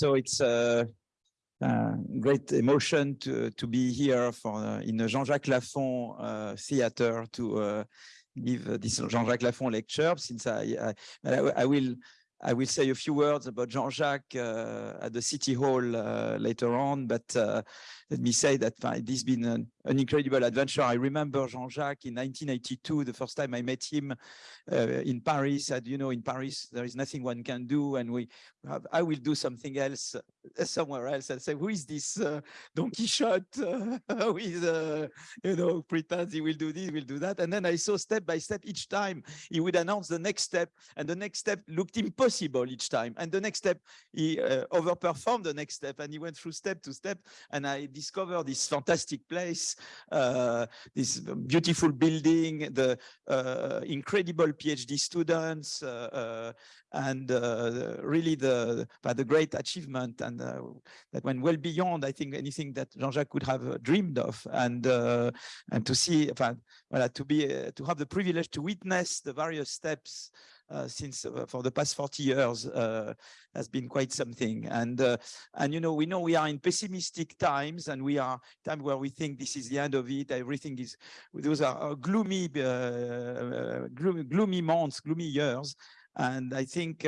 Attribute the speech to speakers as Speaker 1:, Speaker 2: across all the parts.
Speaker 1: So it's a, great emotion to to be here for in the Jean-Jacques Laffont uh, theater to uh, give this Jean-Jacques Laffont lecture. Since I, I, I will I will say a few words about Jean-Jacques uh, at the City Hall uh, later on, but uh, let me say that uh, this has been an, an, incredible adventure. I remember Jean-Jacques in 1982, the first time I met him uh, in Paris, said, you know, in Paris, there is nothing one can do, and we I will do something else somewhere else. I say, who is this Don Quixote who is, you know, pretends he will do this, will do that. And then I saw step by step each time he would announce the next step, and the next step looked impossible each time. And the next step, he overperformed the next step, and he went through step to step, and I discovered this fantastic place, uh, this beautiful building, the uh, incredible PhD students, uh, uh and uh, really the the great achievement, and uh, that went well beyond, I think, anything that Jean-Jacques could have dreamed of, and and to see, well, to be to have the privilege to witness the various steps uh, since uh, for the past 40 years uh, has been quite something. And and you know we know we are in pessimistic times, and we are time where we think this is the end of it. Everything is those are gloomy, gloomy, gloomy months, gloomy years. And I think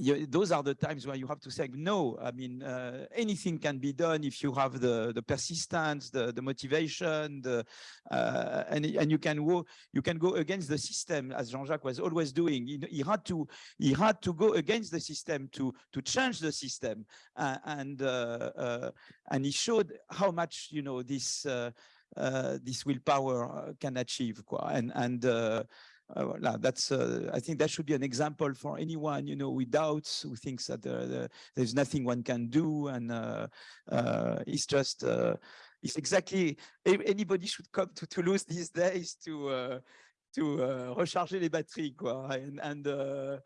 Speaker 1: you, those are the times where you have to say no. I mean, uh, anything can be done if you have the the persistence, the the motivation, the uh, and and you can go you can go against the system as Jean-Jacques was always doing. He, he, had to he had to go against the system to to change the system, uh, and uh, and he showed how much you know this. Uh, this willpower can achieve, and and uh, that's uh, I think that should be an example for anyone you know with doubts who thinks that there's nothing one can do and uh, uh it's just uh, it's exactly anybody should come to Toulouse these days to uh, to recharger les batteries quoi and, and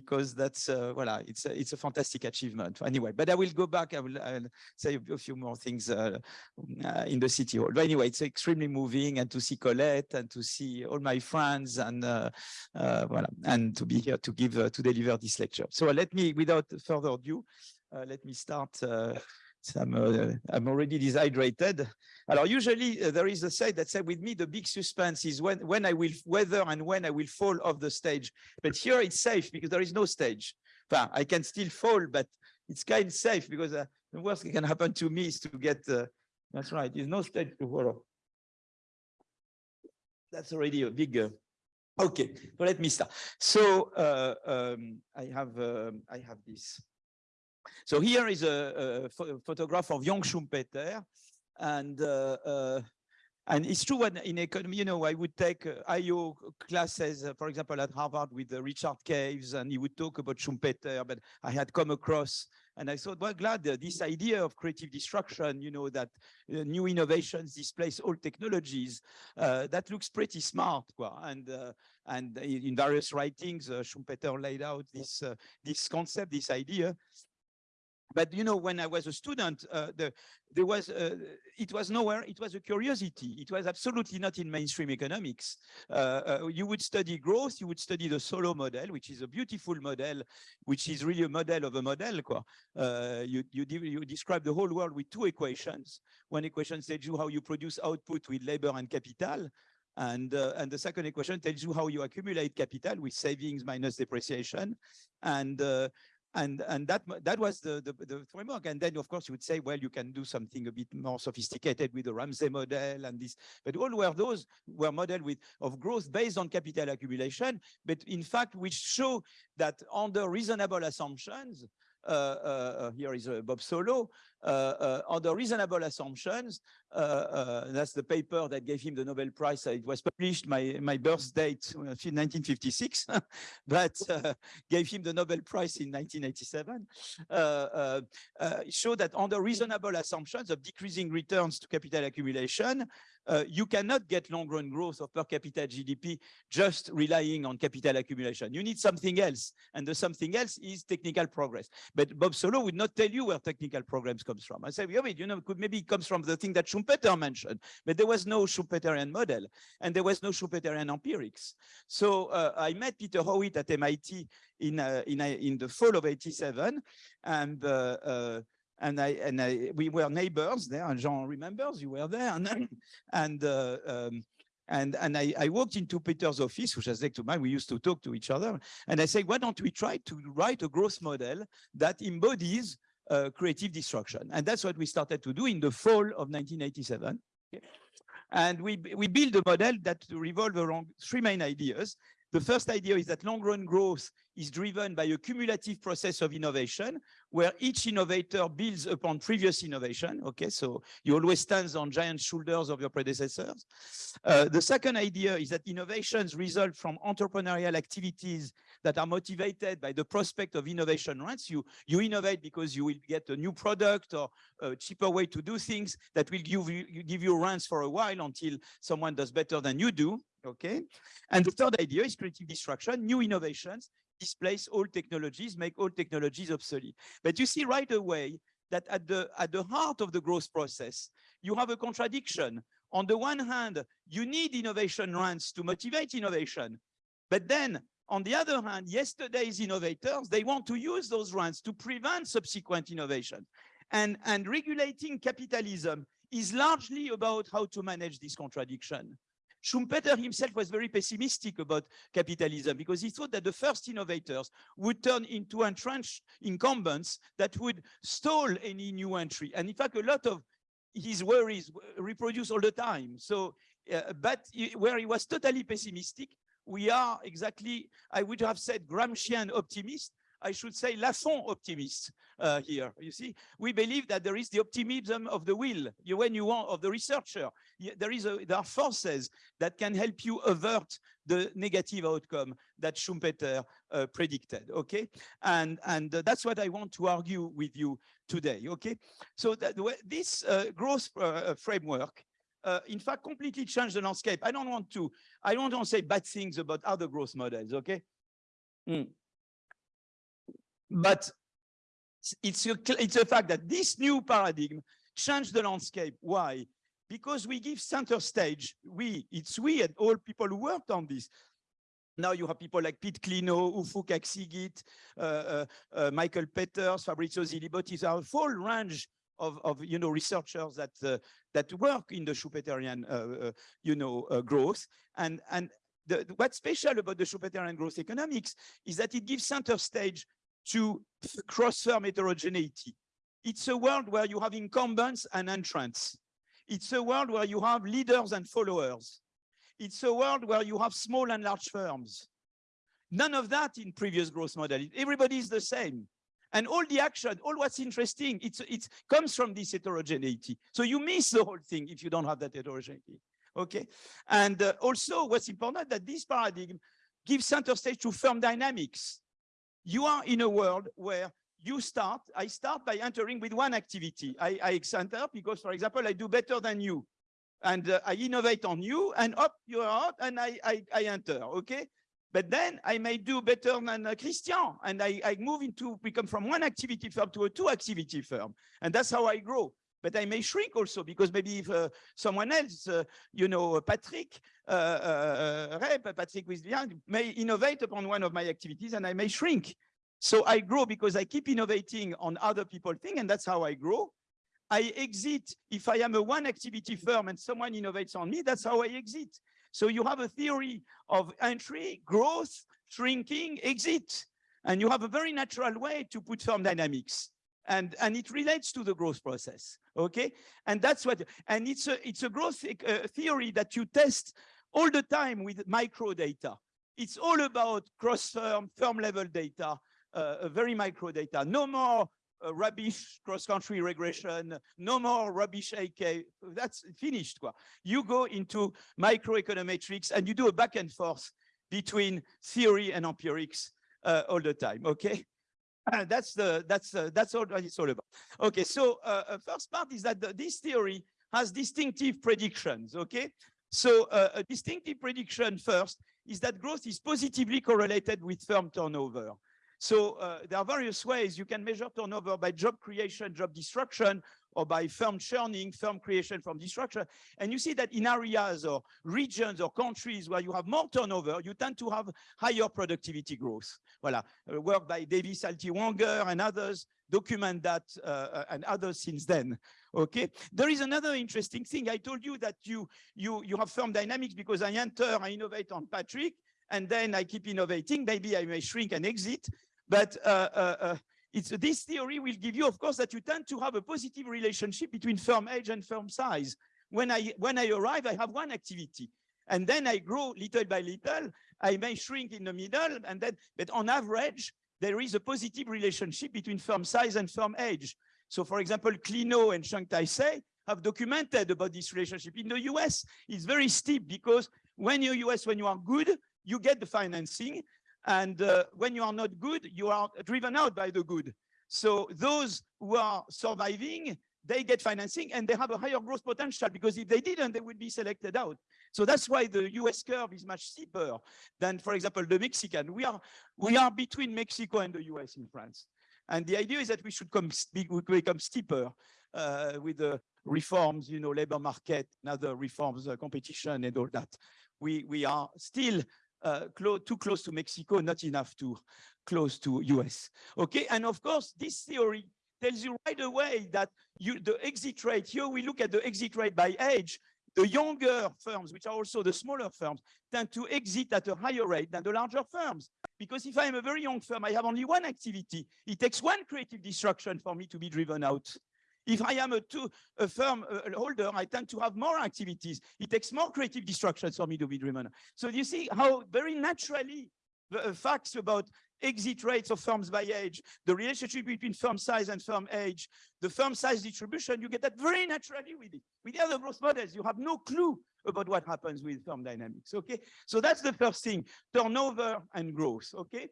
Speaker 1: because that's uh, voilà, it's a, it's a fantastic achievement. Anyway, but I will go back. I will I'll say a few more things uh, uh, in the city hall. But anyway, it's extremely moving, and to see Colette and to see all my friends, and uh, uh, voilà, and to be here to give uh, to deliver this lecture. So let me, without further ado, let me start. I'm, uh, I'm already dehydrated. Alors, usually uh, there is a say that say with me, the big suspense is when, when I will, whether and when I will fall off the stage. But here it's safe because there is no stage. I can still fall, but it's kind of safe because uh, the worst that can happen to me is to get, uh, that's right, there's no stage to follow. That's already a big, uh, okay, so let me start. So uh, um, I have, um, I have this. So here is a, a photograph of young Schumpeter, and uh, uh, and it's true when in economy, you know, I would take uh, IO classes, uh, for example, at Harvard with uh, Richard Caves, and he would talk about Schumpeter, but I had come across, and I thought, well, glad this idea of creative destruction, you know, that uh, new innovations displace old technologies, that looks pretty smart, quoi. and and in various writings, Schumpeter laid out this this concept, this idea, but you know, when I was a student, uh, the, there was uh, it was nowhere. It was a curiosity. It was absolutely not in mainstream economics. Uh, uh you would study growth. You would study the Solow model, which is a beautiful model, which is really a model of a model. Uh, you you, you describe the whole world with two equations. One equation tells you how you produce output with labor and capital, and, uh, and the second equation tells you how you accumulate capital with savings minus depreciation. And, uh, and and that that was the, the, the framework. And then of course you would say well you can do something a bit more sophisticated with the Ramsey model and this. But all were those were model with of growth based on capital accumulation but in fact which show that under reasonable assumptions Uh, uh, uh, here is uh, Bob Solow under reasonable assumptions uh, uh, that's the paper that gave him the Nobel Prize. It was published my my birth date, 1956, uh, but gave him the Nobel Prize in 1987. it showed that under reasonable assumptions of decreasing returns to capital accumulation, uh, you cannot get long-run growth of per capita GDP just relying on capital accumulation. You need something else, and the something else is technical progress. But Bob Solow would not tell you where technical progress comes from. I say, yeah, you know, could maybe it comes from the thing that Schumpeter mentioned, but there was no Schumpeterian model and there was no Schumpeterian empirics. So uh, I met Peter Howitt at MIT in uh, in uh, in the fall of '87, and uh, uh, and I and I we were neighbors there. And Jean remembers you were there, and and uh, um, and, and I, I, walked into Peter's office, which was next to mine. We used to talk to each other. And I said, why don't we try to write a growth model that embodies uh, creative destruction? And that's what we started to do in the fall of 1987. And we, we build a model that revolved around three main ideas. The first idea is that long-run growth is driven by a cumulative process of innovation where each innovator builds upon previous innovation. Okay, so you always stand on giant shoulders of your predecessors. Uh, the second idea is that innovations result from entrepreneurial activities that are motivated by the prospect of innovation rents. You, you innovate because you will get a new product or a cheaper way to do things that will give you, give you rents for a while until someone does better than you do. Okay. And the third idea is creative destruction, new innovations displace old technologies, make old technologies obsolete. But you see right away that at the, at the heart of the growth process, you have a contradiction. On the one hand, you need innovation rents to motivate innovation. But then on the other hand, yesterday's innovators, they want to use those rents to prevent subsequent innovation. And, and regulating capitalism is largely about how to manage this contradiction. Schumpeter himself was very pessimistic about capitalism because he thought that the first innovators would turn into entrenched incumbents that would stall any new entry. And in fact, a lot of his worries reproduce all the time. So, uh, but where he was totally pessimistic, we are exactly, I would have said Gramscian optimist, I should say Laffont optimist uh, here. You see, we believe that there is the optimism of the will. You, when you want of the researcher, there is a, there are forces that can help you avert the negative outcome that Schumpeter uh, predicted. Okay, and and uh, that's what I want to argue with you today. Okay, so that this uh, growth uh, framework uh, in fact, completely changed the landscape. I don't want to, I don't want to say bad things about other growth models, okay? Mm. But it's a, it's a fact that this new paradigm changed the landscape. Why? Because we give center stage, we, it's we and all people who worked on this. Now you have people like Pete Klenow, Ufuk Akcigit, uh, uh, uh, Michael Peters, Fabrizio Zilibotti, a full range of, of you know researchers that uh, that work in the Schumpeterian uh, uh, you know growth and and the, what's special about the Schumpeterian growth economics is that it gives center stage to cross-firm heterogeneity. It's a world where you have incumbents and entrants. It's a world where you have leaders and followers. It's a world where you have small and large firms. None of that in previous growth model. Everybody is the same. And all the action, all what's interesting, it's, it comes from this heterogeneity. So you miss the whole thing if you don't have that heterogeneity. Okay. And uh, also what's important that this paradigm gives center stage to firm dynamics. You are in a world where you start, I start by entering with one activity. I, I enter because, for example, I do better than you. And uh, I innovate on you and up you are out and I, I, I enter, okay? But then I may do better than uh, Christian and I, I move into become from one activity firm to a two activity firm. And that's how I grow. But I may shrink also because maybe if uh, someone else, uh, you know, Patrick, uh, uh, uh Patrick Wislian may innovate upon one of my activities and I may shrink. So I grow because I keep innovating on other people's things and that's how I grow. I exit if I am a one activity firm and someone innovates on me, that's how I exit. So you have a theory of entry, growth, shrinking, exit, and you have a very natural way to put firm dynamics. And, and it relates to the growth process, okay? And that's what, and it's a, it's a growth uh, theory that you test all the time with micro data. It's all about cross-firm, firm level data, uh, very micro data. No more uh, rubbish cross-country regression, no more rubbish AK, that's finished. Quoi. You go into microeconometrics and you do a back and forth between theory and empirics uh, all the time, okay? Uh, that's the that's uh, that's all what it's all about. Okay, so uh, uh, first part is that the, this theory has distinctive predictions. Okay, so uh, a distinctive prediction first is that growth is positively correlated with firm turnover. So uh, there are various ways you can measure turnover by job creation, job destruction, or by firm churning, firm creation from destruction. And you see that in areas or regions or countries where you have more turnover, you tend to have higher productivity growth. Voilà, uh, work by Davis Haltiwanger and others document that uh, uh, and others since then. Okay, there is another interesting thing. I told you that you you you have firm dynamics because I enter, I innovate on Patrick, and then I keep innovating. Maybe I may shrink and exit, but uh, uh, uh, it's this theory will give you, of course, that you tend to have a positive relationship between firm age and firm size. When I when I arrive, I have one activity, and then I grow little by little. I may shrink in the middle, and then, but on average, there is a positive relationship between firm size and firm age. So, for example, Klenow and Chang-Tai Hsieh have documented about this relationship. In the US, it's very steep because when you're US, when you are good, you get the financing. And uh, when you are not good, you are driven out by the good. So those who are surviving, they get financing and they have a higher growth potential because if they didn't, they would be selected out. So that's why the US curve is much steeper than, for example, the Mexican. We are, we are between Mexico and the US in France. And the idea is that we should come, become steeper uh, with the reforms, you know, labor market and other reforms, uh, competition and all that. We, we are still uh, close, too close to Mexico, not enough to close to US. Okay, and of course, this theory tells you right away that you, the exit rate, here we look at the exit rate by age, the younger firms, which are also the smaller firms, tend to exit at a higher rate than the larger firms. Because if I am a very young firm, I have only one activity. It takes one creative destruction for me to be driven out. If I am a, two, a firm a holder, I tend to have more activities. It takes more creative destructions for me to be driven. So you see how very naturally the uh, facts about exit rates of firms by age, the relationship between firm size and firm age, the firm size distribution, you get that very naturally with it. With the other growth models, you have no clue about what happens with firm dynamics, okay? So that's the first thing, turnover and growth, okay?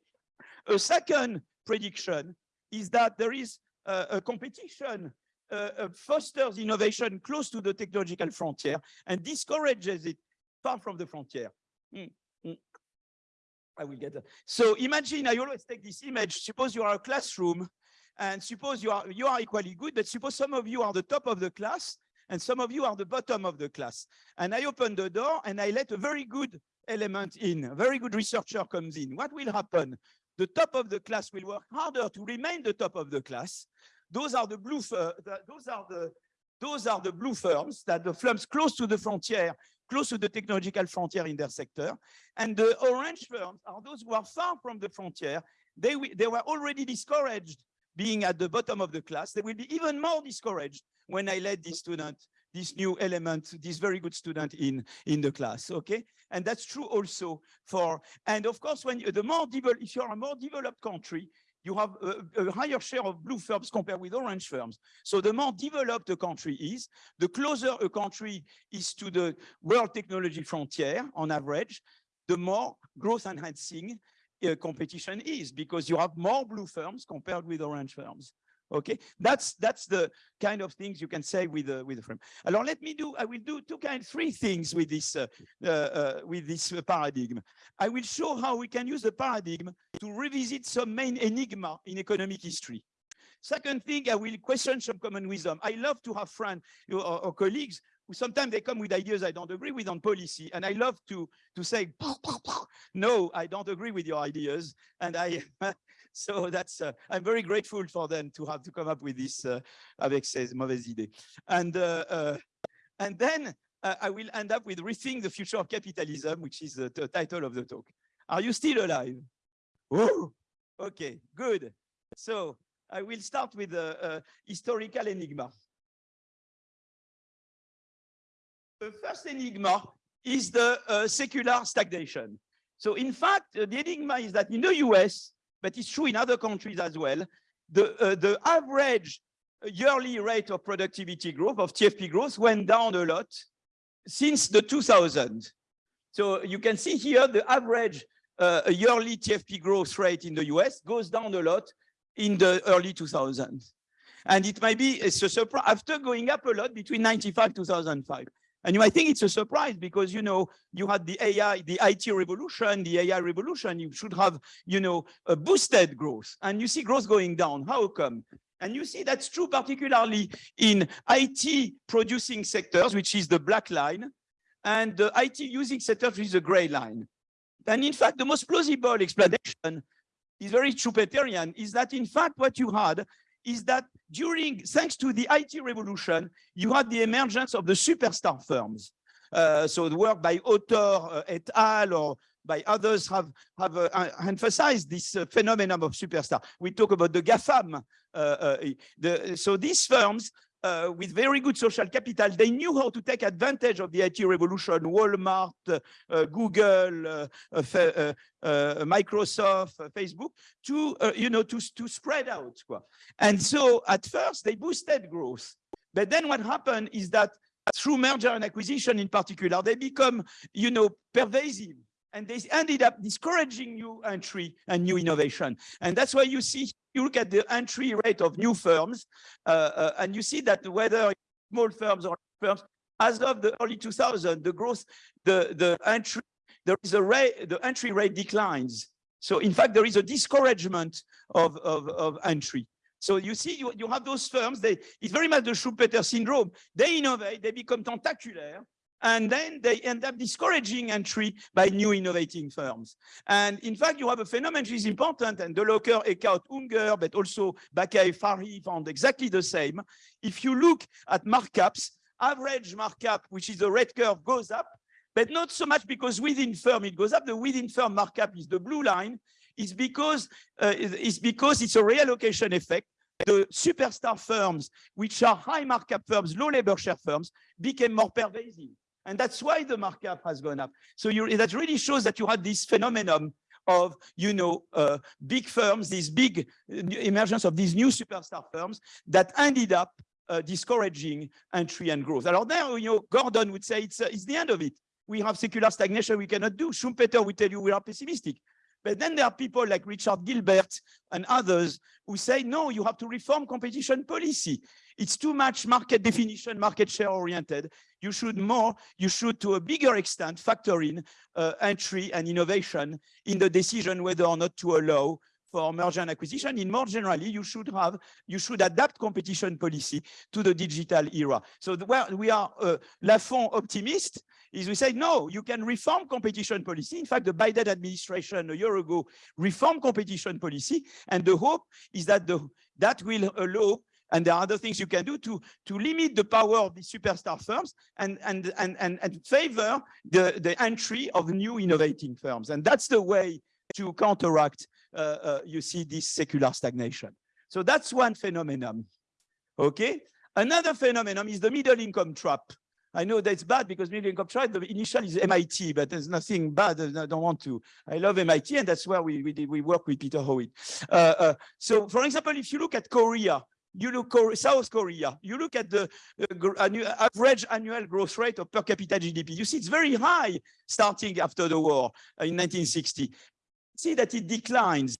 Speaker 1: A second prediction is that there is uh, a competition uh, uh, fosters innovation close to the technological frontier and discourages it far from the frontier. Mm. I will get that. So imagine, I always take this image, suppose you are a classroom and suppose you are, you are equally good, but suppose some of you are the top of the class and some of you are the bottom of the class. And I open the door and I let a very good element in, a very good researcher comes in. What will happen? The top of the class will work harder to remain the top of the class those are the blue, uh, those are the, those are the blue firms that the firms close to the frontier, close to the technological frontier in their sector. And the orange firms are those who are far from the frontier. They, they were already discouraged being at the bottom of the class. They will be even more discouraged when I let this student, this new element, this very good student in, in the class, okay? And that's true also for, and of course, when you, the more if you're a more developed country, you have a, a, higher share of blue firms compared with orange firms. So the more developed a country is, the closer a country is to the world technology frontier on average, the more growth enhancing uh, competition is because you have more blue firms compared with orange firms. Okay, that's that's the kind of things you can say with uh, with the frame. Alors let me do. I will do two kind, three things with this uh, uh, uh with this paradigm. I will show how we can use the paradigm to revisit some main enigma in economic history. Second thing, I will question some common wisdom. I love to have friends or, or colleagues who sometimes they come with ideas I don't agree with on policy, and I love to to say, no, I don't agree with your ideas, and I so that's uh, I'm very grateful for them to have to come up with this uh, avec ces mauvaises idées. And uh, uh and then uh, I will end up with rethink the future of capitalism, which is the, the title of the talk. Are you still alive? Oh, okay, good. So I will start with a, historical enigma. The first enigma is the uh, secular stagnation. So in fact, the enigma is that in the US, but it's true in other countries as well. The, uh, the average yearly rate of productivity growth, of TFP growth, went down a lot since the 2000. So you can see here the average uh, yearly TFP growth rate in the US goes down a lot in the early 2000s. And it might be a surprise after going up a lot between 95 2005. And you might think it's a surprise because, you know, you had the AI, the IT revolution, the AI revolution, you should have, you know, boosted growth. And you see growth going down. How come? And you see that's true particularly in IT producing sectors, which is the black line, and the IT using sectors, which is the gray line. And in fact, the most plausible explanation is very Schumpeterian, is that in fact what you had is that during, thanks to the IT revolution, you had the emergence of the superstar firms. Uh, so the work by Autor uh, et al. or by others have, have uh, emphasized this uh, phenomenon of superstar. We talk about the GAFAM. Uh, uh, the, so these firms uh, with very good social capital, they knew how to take advantage of the IT revolution, Walmart, uh, Google, uh, uh, uh, Microsoft, Facebook, to, you know, to, to spread out. And so at first they boosted growth. But then what happened is that through merger and acquisition in particular, they become, you know, pervasive and they ended up discouraging new entry and new innovation. And that's why you see, you look at the entry rate of new firms, uh, uh, and you see that whether small firms or firms, as of the early 2000, the growth, the, the entry, there is a rate, the entry rate declines. So in fact, there is a discouragement of, of, of entry. So you see, you, you have those firms, they, it's very much the Schumpeter syndrome. They innovate, they become tentacular, and then they end up discouraging entry by new innovating firms. And in fact, you have a phenomenon which is important, and Delocker, Eeckhout, Unger, but also Baqaee, Farhi found exactly the same. If you look at markups, average markup, which is the red curve, goes up, but not so much because within firm it goes up. The within firm markup is the blue line. Is because uh, because it's a reallocation effect the superstar firms, which are high markup firms, low labor share firms, became more pervasive. And that's why the markup has gone up. So you, that really shows that you had this phenomenon of, you know, uh, big firms, these big uh, emergence of these new superstar firms that ended up uh, discouraging entry and growth. Alors there, you know, Gordon would say it's, uh, it's the end of it. We have secular stagnation we cannot do. Schumpeter would tell you we are pessimistic. But then there are people like Richard Gilbert and others who say, no, you have to reform competition policy. It's too much market definition, market share oriented. You should more, you should to a bigger extent factor in uh, entry and innovation in the decision whether or not to allow for merger and acquisition. In more generally, you should have, you should adapt competition policy to the digital era. So where we are uh, Laffont optimist is we say, no, you can reform competition policy. In fact, the Biden administration a year ago reformed competition policy. And the hope is that the, that will allow and there are other things you can do to, to limit the power of the superstar firms and, and, and, and, and favor the, the entry of new innovating firms. And that's the way to counteract, uh, uh, you see, this secular stagnation. So that's one phenomenon. Okay. Another phenomenon is the middle income trap. I know that's bad because middle income trap, the initial is MIT, but there's nothing bad. I don't want to. I love MIT, and that's where we we, did, we work with Peter Howitt. Uh, uh, so, for example, if you look at Korea, you look South Korea, you look at the average annual growth rate of per capita GDP. You see it's very high starting after the war in 1960. See that it declines.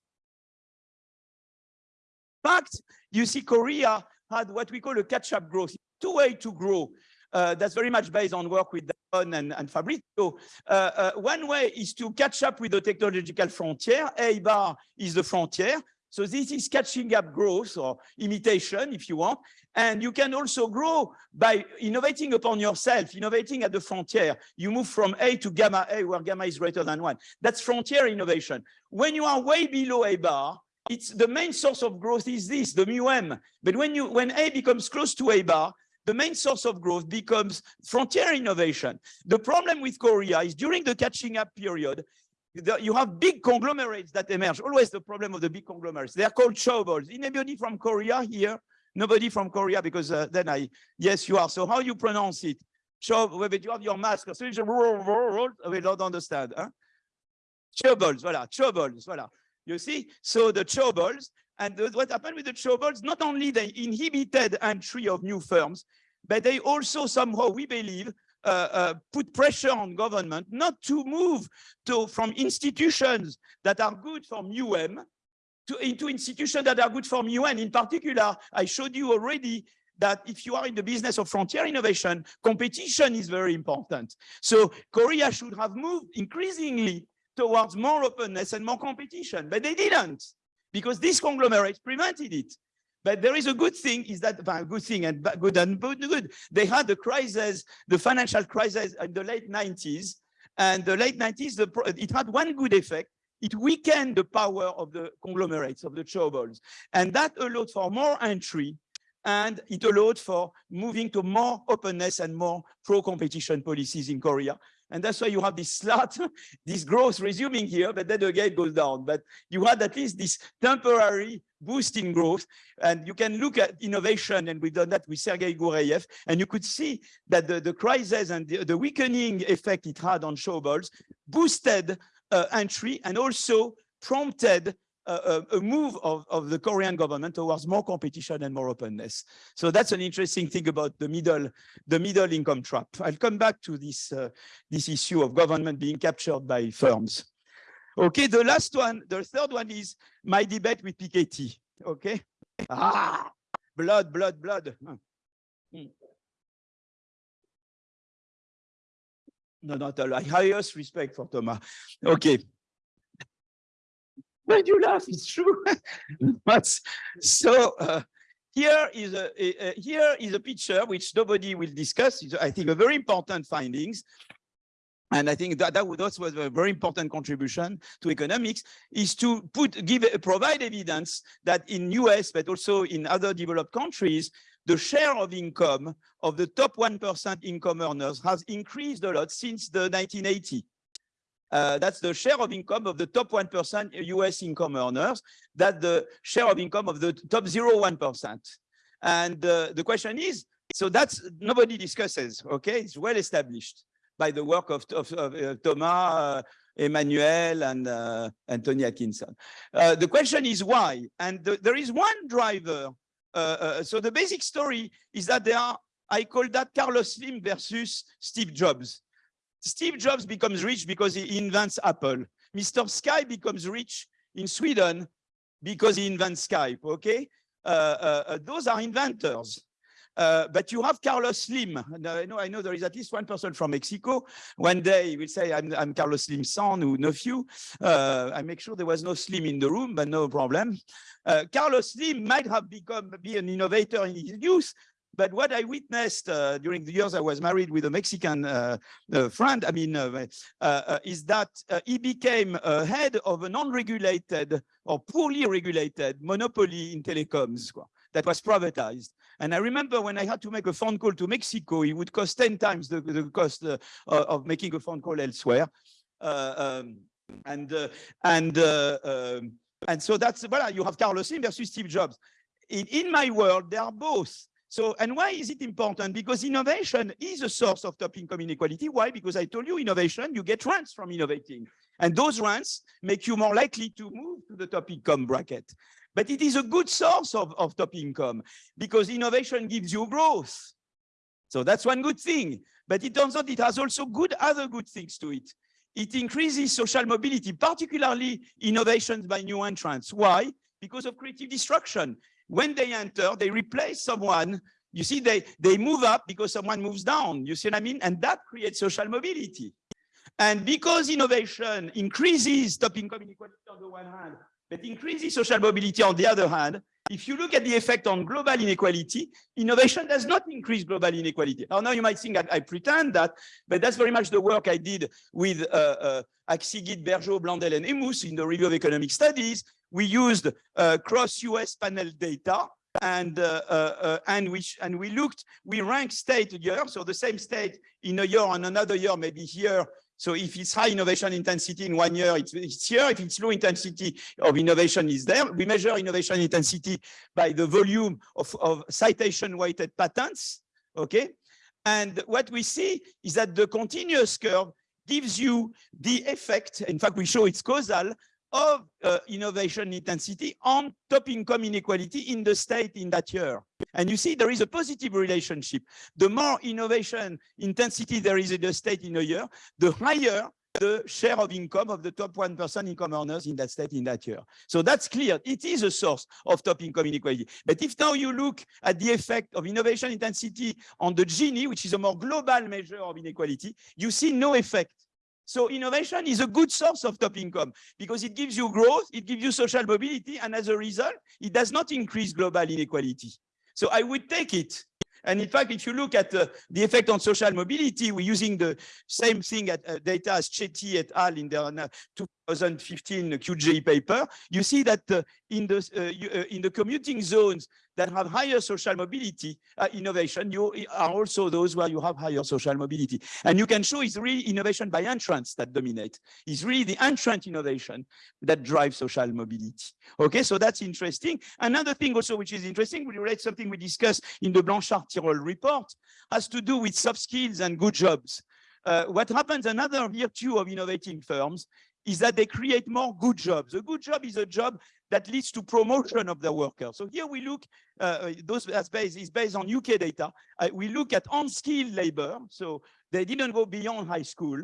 Speaker 1: In fact, you see Korea had what we call a catch-up growth. Two ways to grow. Uh, that's very much based on work with Daron and, and Fabrizio. Uh, uh, one way is to catch up with the technological frontier. A bar is the frontier. So this is catching up growth or imitation, if you want. And you can also grow by innovating upon yourself, innovating at the frontier. You move from A to gamma A, where gamma is greater than one. That's frontier innovation. When you are way below A bar, it's the main source of growth is this, the mu m. But when you when A becomes close to A bar, the main source of growth becomes frontier innovation. The problem with Korea is during the catching up period, you have big conglomerates that emerge. Always the problem of the big conglomerates. They are called chaebols. Anybody from Korea here? Nobody from Korea because uh, then I, yes, you are. So how you pronounce it? Show, but you have your mask. So we don't understand. Huh? Chaebols, voilà, chaebols, voilà. You see? So the chaebols, and what happened with the chaebols, not only they inhibited entry of new firms, but they also somehow, we believe, put pressure on government not to move to from institutions that are good for UM to into institutions that are good for UN. In particular, I showed you already that if you are in the business of frontier innovation, competition is very important. So Korea should have moved increasingly towards more openness and more competition, but they didn't because these conglomerates prevented it. But there is a good thing is that a good thing and good and good. They had the crisis, the financial crisis in the late 90s. And the late 90s, the, it had one good effect. It weakened the power of the conglomerates, of the chaebols. And that allowed for more entry and it allowed for moving to more openness and more pro-competition policies in Korea. And that's why you have this slot, this growth resuming here, but then again it goes down. But you had at least this temporary boost in growth. And you can look at innovation, and we've done that with Sergei Guriev, and you could see that the, the crisis and the, the weakening effect it had on chaebols boosted uh, entry and also prompted a, a, move of, of the Korean government towards more competition and more openness. So that's an interesting thing about the middle, the middle income trap. I'll come back to this, uh, this issue of government being captured by firms. Okay, the last one, the third one is my debate with Piketty. Okay, ah, blood, blood, blood. Hmm. No, not all. I highest respect for Thomas. Okay. Do you laugh? It's true. but so uh, here is a, a, a, here is a picture which nobody will discuss. It's, I think a very important findings. And I think that, that was a very important contribution to economics is to put give provide evidence that in US, but also in other developed countries, the share of income of the top 1% income earners has increased a lot since the 1980. Uh, that's the share of income of the top 1% US income earners. That's the share of income of the top 0.1%. And uh, the question is, so that's nobody discusses, okay? It's well established by the work of, of, of uh, Thomas, uh, Emmanuel, and uh, Anthony Atkinson. Uh, the question is why? And the, there is one driver. so the basic story is that there are, I call that Carlos Slim versus Steve Jobs. Steve Jobs becomes rich because he invents Apple. Mr. Sky becomes rich in Sweden because he invents Skype, okay? Uh, uh, uh, those are inventors. Uh, but you have Carlos Slim. I know, I know there is at least one person from Mexico. One day he will say, I'm, I'm Carlos Slim's son or nephew. Uh, I make sure there was no Slim in the room, but no problem. Uh, Carlos Slim might have become be an innovator in his youth, but what I witnessed uh, during the years I was married with a Mexican uh, uh, friend, I mean, uh, uh, uh, is that he became head of a non-regulated or poorly regulated monopoly in telecoms that was privatized. And I remember when I had to make a phone call to Mexico, it would cost 10 times the, the cost of making a phone call elsewhere. Um, and and um, and so that's well, you have Carlos Slim versus Steve Jobs. In, in my world, they are both so, and why is it important? Because innovation is a source of top income inequality. Why? Because I told you innovation, you get rents from innovating. And those rents make you more likely to move to the top income bracket. But it is a good source of, of top income because innovation gives you growth. So that's one good thing. But it turns out it has also good other good things to it. It increases social mobility, particularly innovations by new entrants. Why? Because of creative destruction when they enter, they replace someone. You see, they, they move up because someone moves down. You see what I mean? And that creates social mobility. And because innovation increases top income inequality on the one hand, but increases social mobility on the other hand, if you look at the effect on global inequality, innovation does not increase global inequality. Now, now you might think I, I pretend that, but that's very much the work I did with uh, uh, Akcigit, Bergeaud, Blundell, and Hémous in the review of economic studies, we used uh, cross-US panel data and uh, uh, uh, and which and we looked we ranked state year. So the same state in a year and another year maybe here. So if it's high innovation intensity in one year it's, it's here. If it's low intensity of innovation is there. We measure innovation intensity by the volume of, of citation weighted patents okay? And what we see is that the continuous curve gives you the effect. In fact we show it's causal of uh, innovation intensity on top income inequality in the state in that year. And you see there is a positive relationship. The more innovation intensity there is in the state in a year, the higher the share of income of the top 1% income earners in that state in that year. So that's clear. It is a source of top income inequality. But if now you look at the effect of innovation intensity on the Gini, which is a more global measure of inequality, you see no effect. So innovation is a good source of top income because it gives you growth, it gives you social mobility, and as a result, it does not increase global inequality. So I would take it and in fact, if you look at uh, the effect on social mobility, we're using the same thing at uh, data as Chetty et al. in their uh, 2015 QJ paper. You see that uh, in the uh, uh, in the commuting zones that have higher social mobility innovation, you are also those where you have higher social mobility. And you can show it's really innovation by entrants that dominate. It's really the entrant innovation that drives social mobility. Okay, so that's interesting. Another thing also which is interesting, we relate something we discussed in the Blanchard-Tirole report, has to do with soft skills and good jobs. Uh, what happens, another virtue of innovating firms is that they create more good jobs. A good job is a job that leads to promotion of the worker. So here we look, uh, uh those that's based, is based on UK data. Uh, we look at unskilled labor. So they didn't go beyond high school.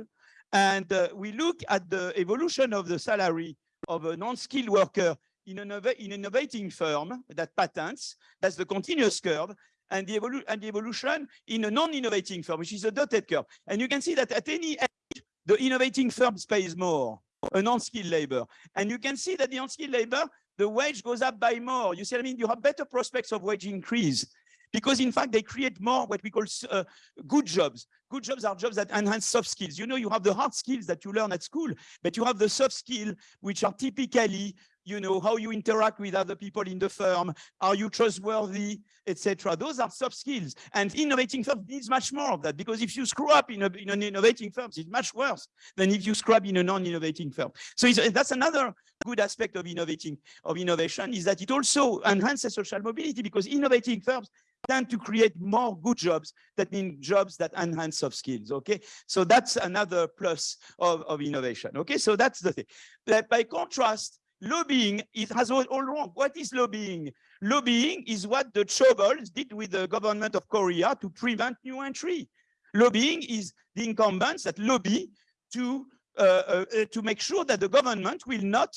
Speaker 1: And uh, we look at the evolution of the salary of a non-skilled worker in an in innovating firm that patents, that's the continuous curve, and the, evolu and the evolution in a non-innovating firm, which is a dotted curve. And you can see that at any age, the innovating firms pays more an unskilled labor. And you can see that the unskilled labor, the wage goes up by more. You see what I mean? You have better prospects of wage increase because in fact they create more what we call uh, good jobs. Good jobs are jobs that enhance soft skills. You know, you have the hard skills that you learn at school, but you have the soft skills which are typically you know, how you interact with other people in the firm, are you trustworthy, etc. Those are soft skills. And innovating firms needs much more of that because if you screw up in, a, in an innovating firm, it's much worse than if you screw up in a non-innovating firm. So that's another good aspect of innovating, of innovation is that it also enhances social mobility because innovating firms tend to create more good jobs that mean jobs that enhance soft skills okay so that's another plus of, of innovation okay so that's the thing but by contrast lobbying it has all, all wrong. What is lobbying? Lobbying is what the Chaebols did with the government of Korea to prevent new entry. Lobbying is the incumbents that lobby to uh, uh, uh, to make sure that the government will not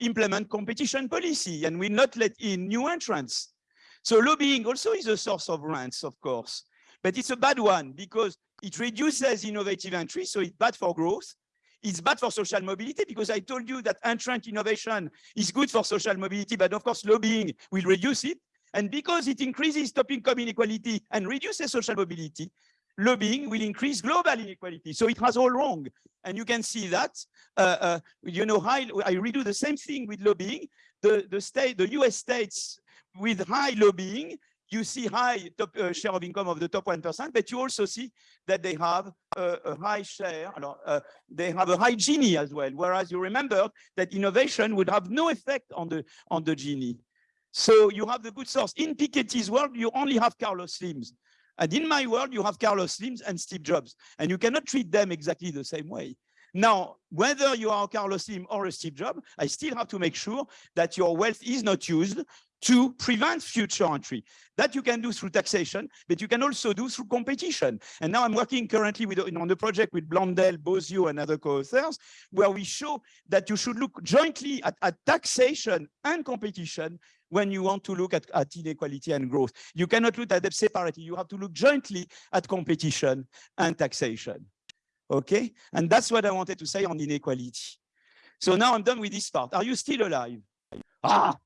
Speaker 1: implement competition policy and will not let in new entrants. So lobbying also is a source of rents, of course, but it's a bad one because it reduces innovative entry, so it's bad for growth. It's bad for social mobility because I told you that entrant innovation is good for social mobility, but of course lobbying will reduce it. And because it increases top income inequality and reduces social mobility, lobbying will increase global inequality. So it has all wrong. And you can see that, uh, uh, you know, high, I redo the same thing with lobbying. The, the state, the US states with high lobbying you see high top uh, share of income of the top 1%, but you also see that they have uh, a high share, uh, they have a high Gini as well, whereas you remember that innovation would have no effect on the, on the Gini. So you have the good source. In Piketty's world, you only have Carlos Slims. And in my world, you have Carlos Slims and Steve Jobs, and you cannot treat them exactly the same way. Now, whether you are a Carlos Slim or a Steve Jobs, I still have to make sure that your wealth is not used to prevent future entry. That you can do through taxation, but you can also do through competition. And now I'm working currently with, on the project with Blundell, Bozio, and other co-authors, where we show that you should look jointly at, at taxation and competition when you want to look at, at, inequality and growth. You cannot look at them separately. You have to look jointly at competition and taxation. Okay? And that's what I wanted to say on inequality. So now I'm done with this part. Are you still alive? Ah,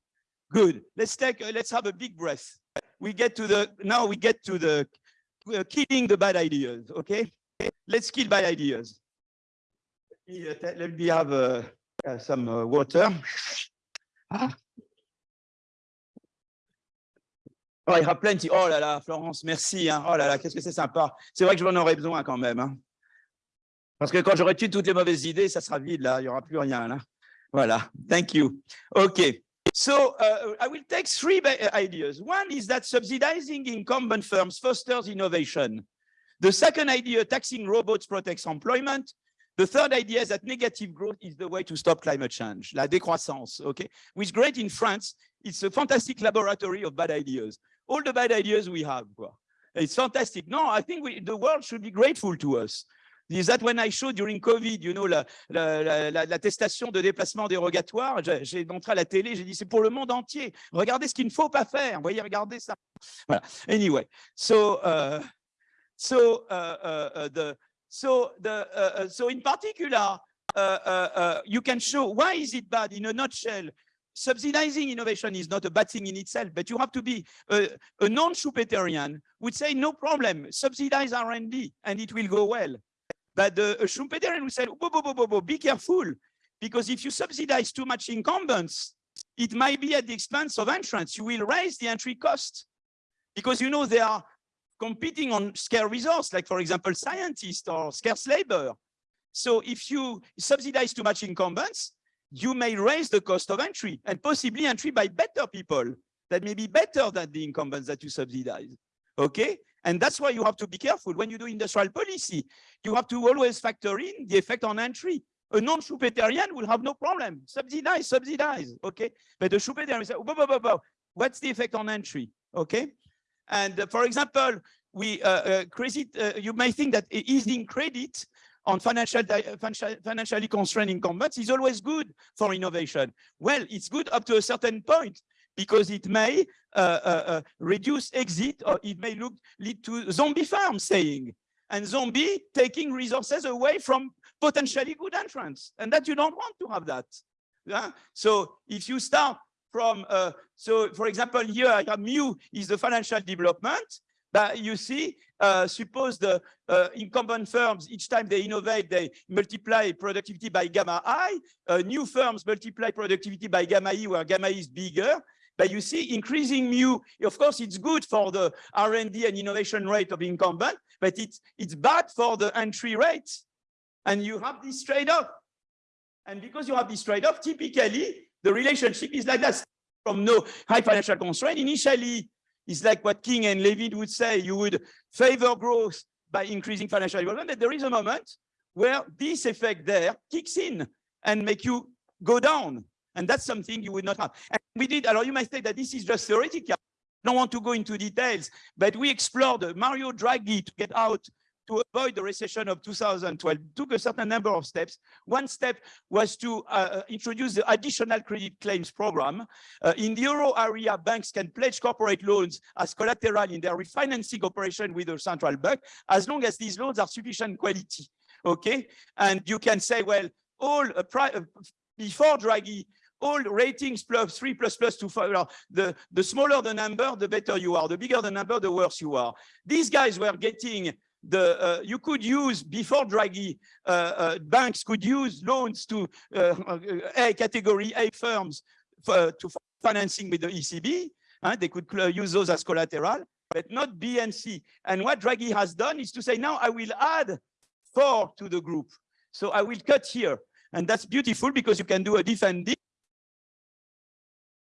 Speaker 1: Good. Let's take, uh, let's have a big breath. We get to the, now we get to the uh, killing the bad ideas, okay? Let's kill bad ideas. Let me, have uh, uh, some uh, water. Ah. Oh, il y aura plenty. Oh là là, Florence, merci. Hein. Oh là là, qu'est-ce que c'est sympa. C'est vrai que je m'en aurais besoin quand même. Hein. Parce que quand j'aurai tué toutes les mauvaises idées, ça sera vide là, il n'y aura plus rien là. Voilà, thank you. OK. So uh, I will take three uh, ideas. One is that subsidizing incumbent firms fosters innovation. The second idea, taxing robots protects employment. The third idea is that negative growth is the way to stop climate change, la décroissance, okay? Which great in France, it's a fantastic laboratory of bad ideas. All the bad ideas we have, it's fantastic. No, I think we, the world should be grateful to us Is that when I showed during COVID, you know, l'attestation de déplacement dérogatoire, j'ai montré à la télé, j'ai dit c'est pour le monde entier. Regardez ce qu'il ne faut pas faire. Voyez, regardez ça. Anyway, so uh, so uh, uh, the so the so in particular, you can show why is it bad in a nutshell. Subsidizing innovation is not a bad thing in itself, but you have to be a, a non-Schumpeterian would say, no problem, subsidize R&D and it will go well. But the uh, Schumpeterian would say, bo, bo, bo, bo, be careful, because if you subsidize too much incumbents, it might be at the expense of entrants. You will raise the entry cost because, you know, they are competing on scarce resource, like, for example, scientists or scarce labor. So if you subsidize too much incumbents, you may raise the cost of entry and possibly entry by better people that may be better than the incumbents that you subsidize. Okay. And that's why you have to be careful when you do industrial policy. You have to always factor in the effect on entry. A non-Schumpeterian will have no problem. Subsidize, subsidize. Okay. But the Schumpeterian will say, whoa, whoa, whoa, what's the effect on entry? Okay. And uh, for example, we uh, uh, credit, uh, you may think that easing credit on financial, financially constrained incumbents is always good for innovation. Well, it's good up to a certain point because it may uh, uh, uh, reduce exit or it may look, lead to zombie farm saying and zombie taking resources away from potentially good entrants and that you don't want to have that. Yeah? So if you start from, uh, so for example, here mu is the financial development but you see, uh, suppose the uh, incumbent firms, each time they innovate, they multiply productivity by gamma i. New firms multiply productivity by gamma e, where gamma e is bigger. But you see, increasing mu, of course, it's good for the R&D and innovation rate of incumbent, but it's, it's bad for the entry rate. And you have this trade-off. And because you have this trade-off, typically, the relationship is like that from no high financial constraint. Initially, it's like what King and Levine would say, you would favor growth by increasing financial development. But there is a moment where this effect there kicks in and make you go down. And that's something you would not have. And we did, alors you might say that this is just theoretical. I don't want to go into details, but we explored Mario Draghi to get out to avoid the recession of 2012 took a certain number of steps. One step was to uh, uh, introduce the additional credit claims program. Uh, in the euro area, banks can pledge corporate loans as collateral in their refinancing operation with the central bank, as long as these loans are sufficient quality. Okay, and you can say, well, all uh, uh before Draghi, all ratings plus three plus plus two five. The, the smaller the number, the better you are. The bigger the number, the worse you are. These guys were getting the uh, you could use before Draghi, uh, uh, banks could use loans to uh, uh, A category A firms for, to financing with the ECB. they could use those as collateral, but not B and C. And what Draghi has done is to say, now I will add four to the group. So I will cut here. And that's beautiful because you can do a defending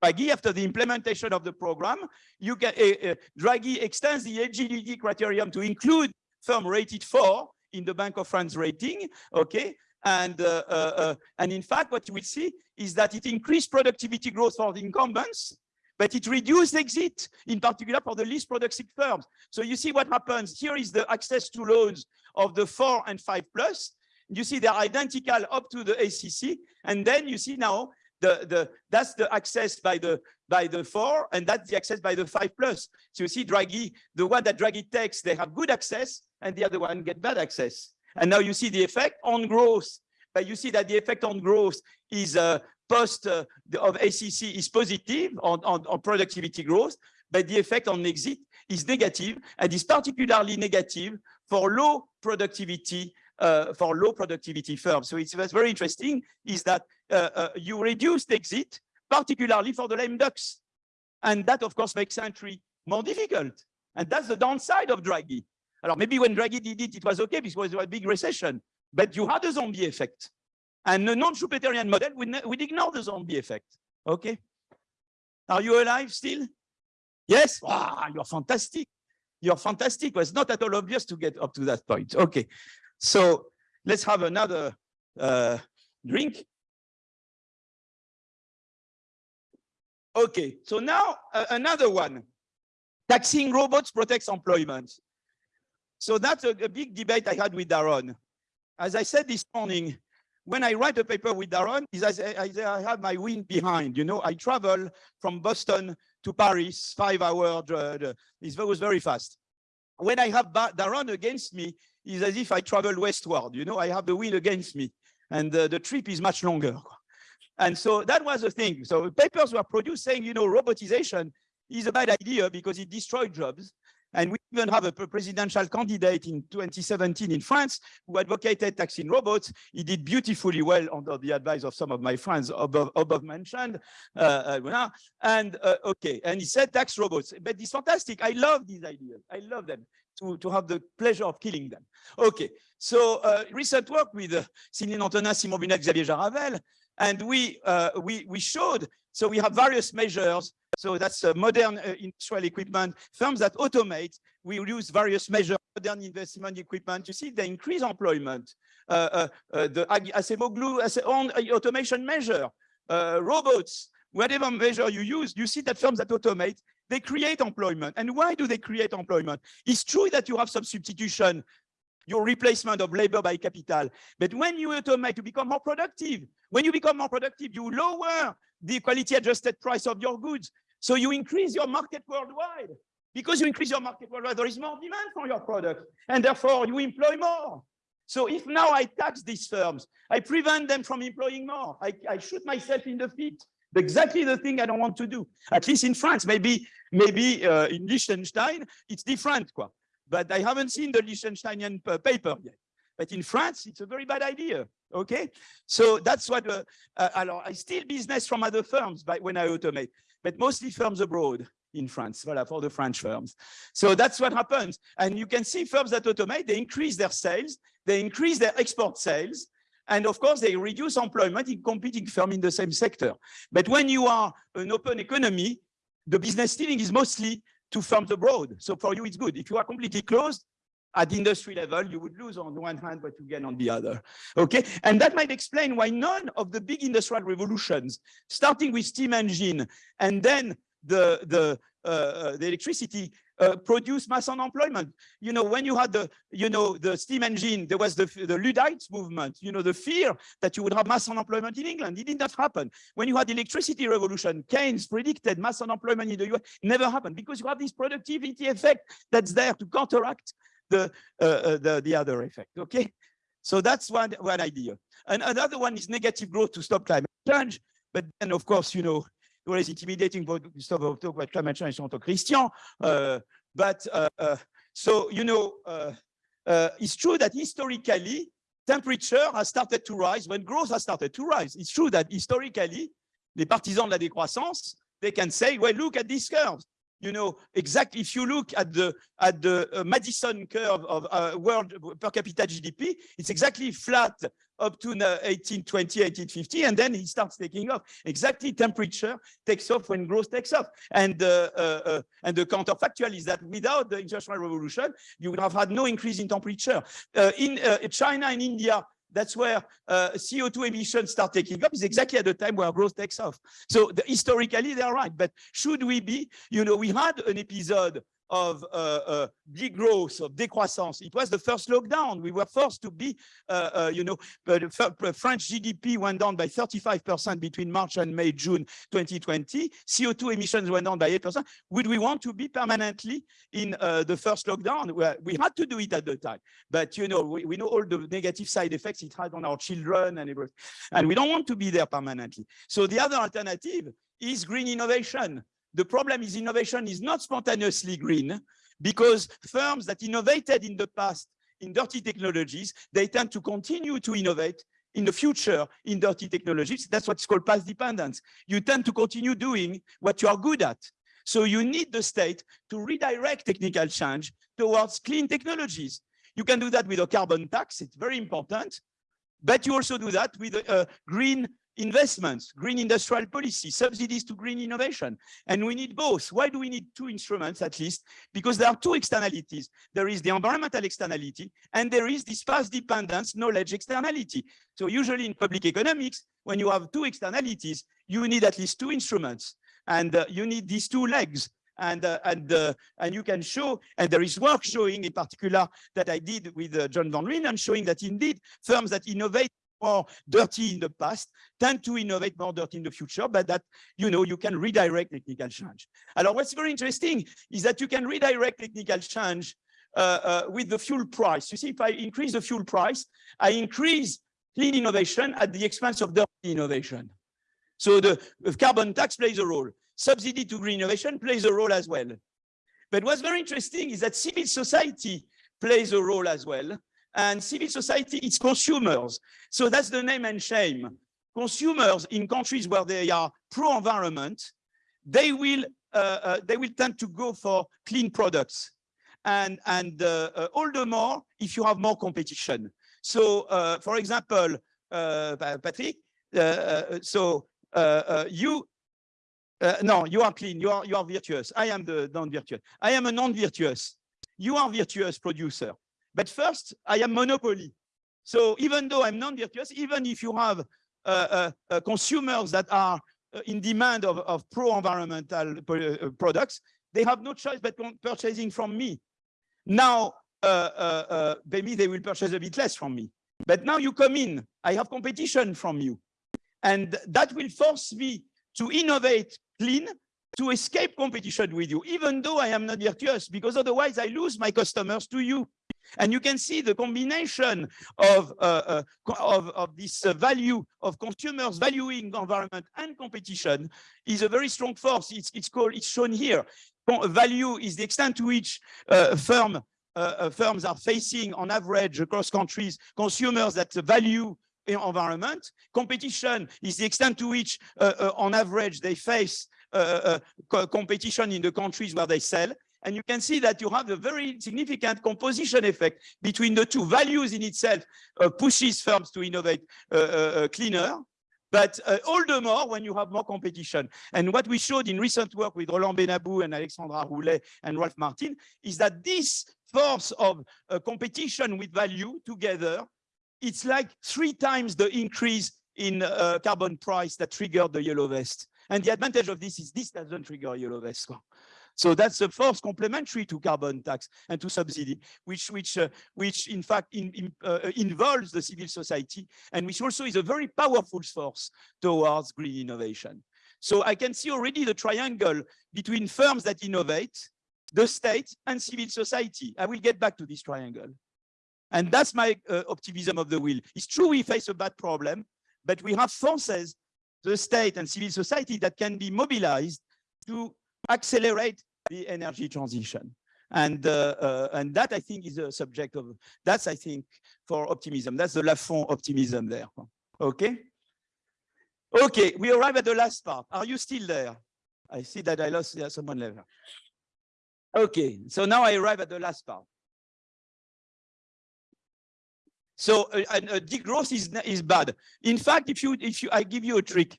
Speaker 1: Draghi, after the implementation of the program, you can uh, uh, Draghi extends the agility criterion to include firm rated four in the Bank of France rating, okay? And, uh, uh, uh, and in fact, what you will see is that it increased productivity growth for the incumbents, but it reduced exit, in particular for the least productive firms. So you see what happens. Here is the access to loans of the four and five plus. You see they're identical up to the ACC. And then you see now the, the, that's the access by the, by the four, and that's the access by the five plus. So you see Draghi, the one that Draghi takes, they have good access, and the other one get bad access. And now you see the effect on growth, but you see that the effect on growth is uh, post uh, of ACC is positive on, on, on productivity growth, but the effect on exit is negative and is particularly negative for low productivity uh, for low productivity firms. So it's very interesting is that Uh, uh, you reduce the exit, particularly for the lame ducks. And that, of course, makes entry more difficult. And that's the downside of Draghi. Alors, maybe when Draghi did it, it was okay because it was a big recession, but you had a zombie effect. And the non-Schumpeterian model would, would ignore the zombie effect. Okay? Are you alive still? Yes? Ah, wow, you're fantastic. You're fantastic. Well, it's not at all obvious to get up to that point. Okay. So let's have another uh, drink. Okay, so now uh, another one. Taxing robots protects employment. So that's a, a, big debate I had with Daron. as I said this morning, when I write a paper with Daron, is as I, have my wind behind. You know, I travel from Boston to Paris, five hours. Uh, it was very fast. When I have Daron against me, it's as if I travel westward. You know, I have the wind against me, and uh, the trip is much longer. And so that was the thing. So papers were produced saying, you know, robotization is a bad idea because it destroyed jobs. And we even have a presidential candidate in 2017 in France who advocated taxing robots. He did beautifully well under the advice of some of my friends above, above mentioned. Uh, uh, and uh, okay, and he said tax robots, but it's fantastic. I love these ideas. I love them to, to have the pleasure of killing them. Okay, so uh, recent work with uh, Céline Antonin, Simon Bunel, Xavier Jaravel, and we, uh, we, we showed, so we have various measures. So that's uh, modern uh, industrial equipment, firms that automate, we use various measures, modern investment equipment. You see, they increase employment. Uh, uh, the Acemoglu as own automation measure, robots, whatever measure you use, you see that firms that automate, they create employment. And why do they create employment? It's true that you have some substitution your replacement of labor by capital. But when you automate to become more productive, when you become more productive, you lower the quality adjusted price of your goods. So you increase your market worldwide. Because you increase your market worldwide, there is more demand for your product. And therefore, you employ more. So if now I tax these firms, I prevent them from employing more. I, I shoot myself in the feet. Exactly the thing I don't want to do. At least in France, maybe maybe uh, in Liechtenstein, it's different. Quoi but I haven't seen the Liechtensteinian paper yet. But in France, it's a very bad idea. Okay, so that's what uh, uh, I steal business from other firms by, when I automate, but mostly firms abroad in France, voilà, for the French firms. So that's what happens. And you can see firms that automate, they increase their sales, they increase their export sales, and of course, they reduce employment in competing firms in the same sector. But when you are an open economy, the business stealing is mostly to firms abroad. So for you, it's good. If you are completely closed, at industry level, you would lose on one hand, but you gain on the other. Okay, and that might explain why none of the big industrial revolutions, starting with steam engine and then the the uh, uh the electricity uh, produce mass unemployment. You know, when you had the, you know, the steam engine, there was the, the Luddites movement, you know, the fear that you would have mass unemployment in England. It did not happen. When you had the electricity revolution, Keynes predicted mass unemployment in the US. never happened because you have this productivity effect that's there to counteract the, uh, uh, the, the other effect, okay? So that's one, one idea. And another one is negative growth to stop climate change. But then, of course, you know, well, it's intimidating for to talk about climate change to Christian. Uh, but uh, uh, so, you know, uh, uh, it's true that historically, temperature has started to rise when growth has started to rise. It's true that historically, the partisans de la décroissance, they can say, well, look at these curves you know, exactly if you look at the at the uh, Maddison curve of uh, world per capita GDP, it's exactly flat up to 1820, 1850, and then it starts taking off. Exactly temperature takes off when growth takes off. And, uh, uh, uh and the counterfactual is that without the Industrial Revolution, you would have had no increase in temperature. Uh, in uh, China and India, that's where uh, CO2 emissions start taking up is exactly at the time where growth takes off. So the, historically, they're right. But should we be, you know, we had an episode of uh, uh, degrowth, of décroissance. It was the first lockdown. We were forced to be, uh, uh you know, but French GDP went down by 35% between March and May, June 2020. CO2 emissions went down by 8%. Would we want to be permanently in uh, the first lockdown? Well, we had to do it at the time, but you know, we, we know all the negative side effects it had on our children and everything, and we don't want to be there permanently. So the other alternative is green innovation. The problem is innovation is not spontaneously green because firms that innovated in the past in dirty technologies, they tend to continue to innovate in the future in dirty technologies. That's what's called path dependence. You tend to continue doing what you are good at. So you need the state to redirect technical change towards clean technologies. You can do that with a carbon tax, it's very important, but you also do that with a, a green investments, green industrial policy, subsidies to green innovation. And we need both. Why do we need two instruments at least? Because there are two externalities. There is the environmental externality and there is this path dependence knowledge externality. So usually in public economics, when you have two externalities, you need at least two instruments and uh, you need these two legs. and uh, and uh, and you can show and there is work showing in particular that I did with uh, John Van Reenen showing that indeed firms that innovate more dirty in the past tend to innovate more dirty in the future, but that, you know, you can redirect technical change. Alors, what's very interesting is that you can redirect technical change uh, uh, with the fuel price. You see, if I increase the fuel price, I increase clean innovation at the expense of dirty innovation. So the carbon tax plays a role. Subsidy to green innovation plays a role as well. But what's very interesting is that civil society plays a role as well and civil society, it's consumers. So that's the name and shame. Consumers in countries where they are pro-environment, they will uh, uh, they will tend to go for clean products, and and uh, uh all the more if you have more competition. So, uh, for example, uh, Patrick, so you no, you are clean, you are you are virtuous. I am the non-virtuous. I am a non-virtuous. You are virtuous producer. But first, I am monopoly. So even though I'm non-virtuous, even if you have uh, uh, uh consumers that are uh, in demand of, of pro-environmental uh, products, they have no choice but purchasing from me. Now, maybe they will purchase a bit less from me. But now you come in, I have competition from you. And that will force me to innovate clean to escape competition with you, even though I am not virtuous, because otherwise I lose my customers to you. And you can see the combination of, uh, uh, of, of, this uh, value of consumers valuing environment and competition is a very strong force. It's, it's called, it's shown here. Value is the extent to which uh, firm, uh, uh, firms are facing on average across countries, consumers that value environment. Competition is the extent to which on average they face competition in the countries where they sell. And you can see that you have a very significant composition effect between the two values in itself uh, pushes firms to innovate uh, uh, uh cleaner, but uh, all the more when you have more competition. And what we showed in recent work with Roland Benabou and Alexandra Roulet and Ralph Martin is that this force of uh, competition with value together, it's like three times the increase in carbon price that triggered the yellow vest. And the advantage of this is this doesn't trigger yellow vest. So that's the force complementary to carbon tax and to subsidy, which which uh, which in fact in, in, uh, involves the civil society and which also is a very powerful force towards green innovation. So I can see already the triangle between firms that innovate, the state and civil society. I will get back to this triangle. And that's my uh, optimism of the will. It's true we face a bad problem, but we have forces, the state and civil society that can be mobilized to accelerate the energy transition. And, uh, uh, and that, I think, is a subject of, that's, I think, for optimism. That's the Laffont optimism there. Okay? Okay, we arrive at the last part. Are you still there? I see that I lost yeah, someone left. Okay, so now I arrive at the last part. So uh, uh, degrowth is, is bad. In fact, if you, if you, I give you a trick.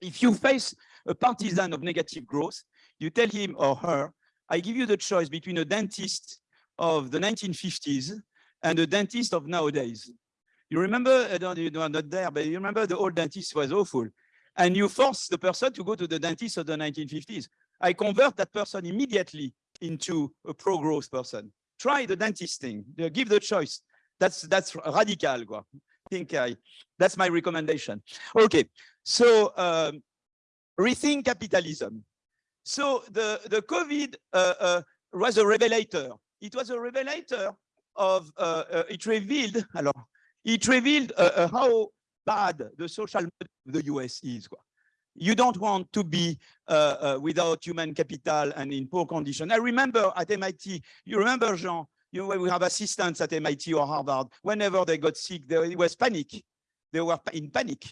Speaker 1: If you face a partisan of negative growth, you tell him or her, I give you the choice between a dentist of the 1950s and a dentist of nowadays. You remember, I don't, you are not there, but you remember the old dentist was awful. And you force the person to go to the dentist of the 1950s. I convert that person immediately into a pro-growth person. Try the dentist thing, give the choice. That's that's radical. I think I, that's my recommendation. Okay, so um, rethink capitalism. So the, the COVID uh, uh, was a revelator. It was a revelator of, uh, uh it revealed, it revealed uh, uh, how bad the social model of the US is. You don't want to be without human capital and in poor condition. I remember at MIT, you remember, Jean, you know, we have assistants at MIT or Harvard. Whenever they got sick, there was panic. They were in panic.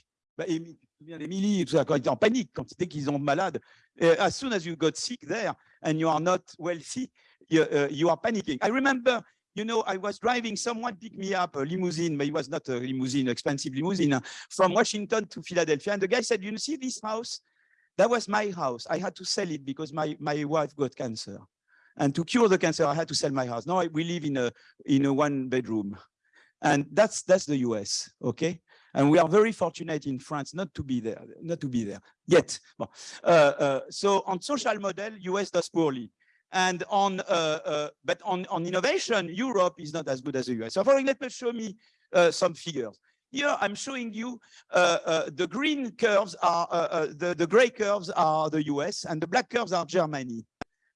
Speaker 1: Tout ça, quand ils étaient en panique, quand c'était qu'ils ont malade. Uh, as soon as you got sick there and you are not wealthy, you, uh, you are panicking. I remember, you know, I was driving, someone picked me up, a limousine, but it was not a limousine, expensive limousine, from Washington to Philadelphia. And the guy said, you see this house? That was my house. I had to sell it because my, my wife got cancer. And to cure the cancer, I had to sell my house. Now we live in a, in a one bedroom. And that's, that's the US, okay? And we are very fortunate in France not to be there, not to be there yet. Uh, uh, so on social model, US does poorly. And on, uh, uh, but on, on innovation, Europe is not as good as the US. So for example, let me show me uh, some figures. Here I'm showing you the green curves are, the, the gray curves are the US and the black curves are Germany.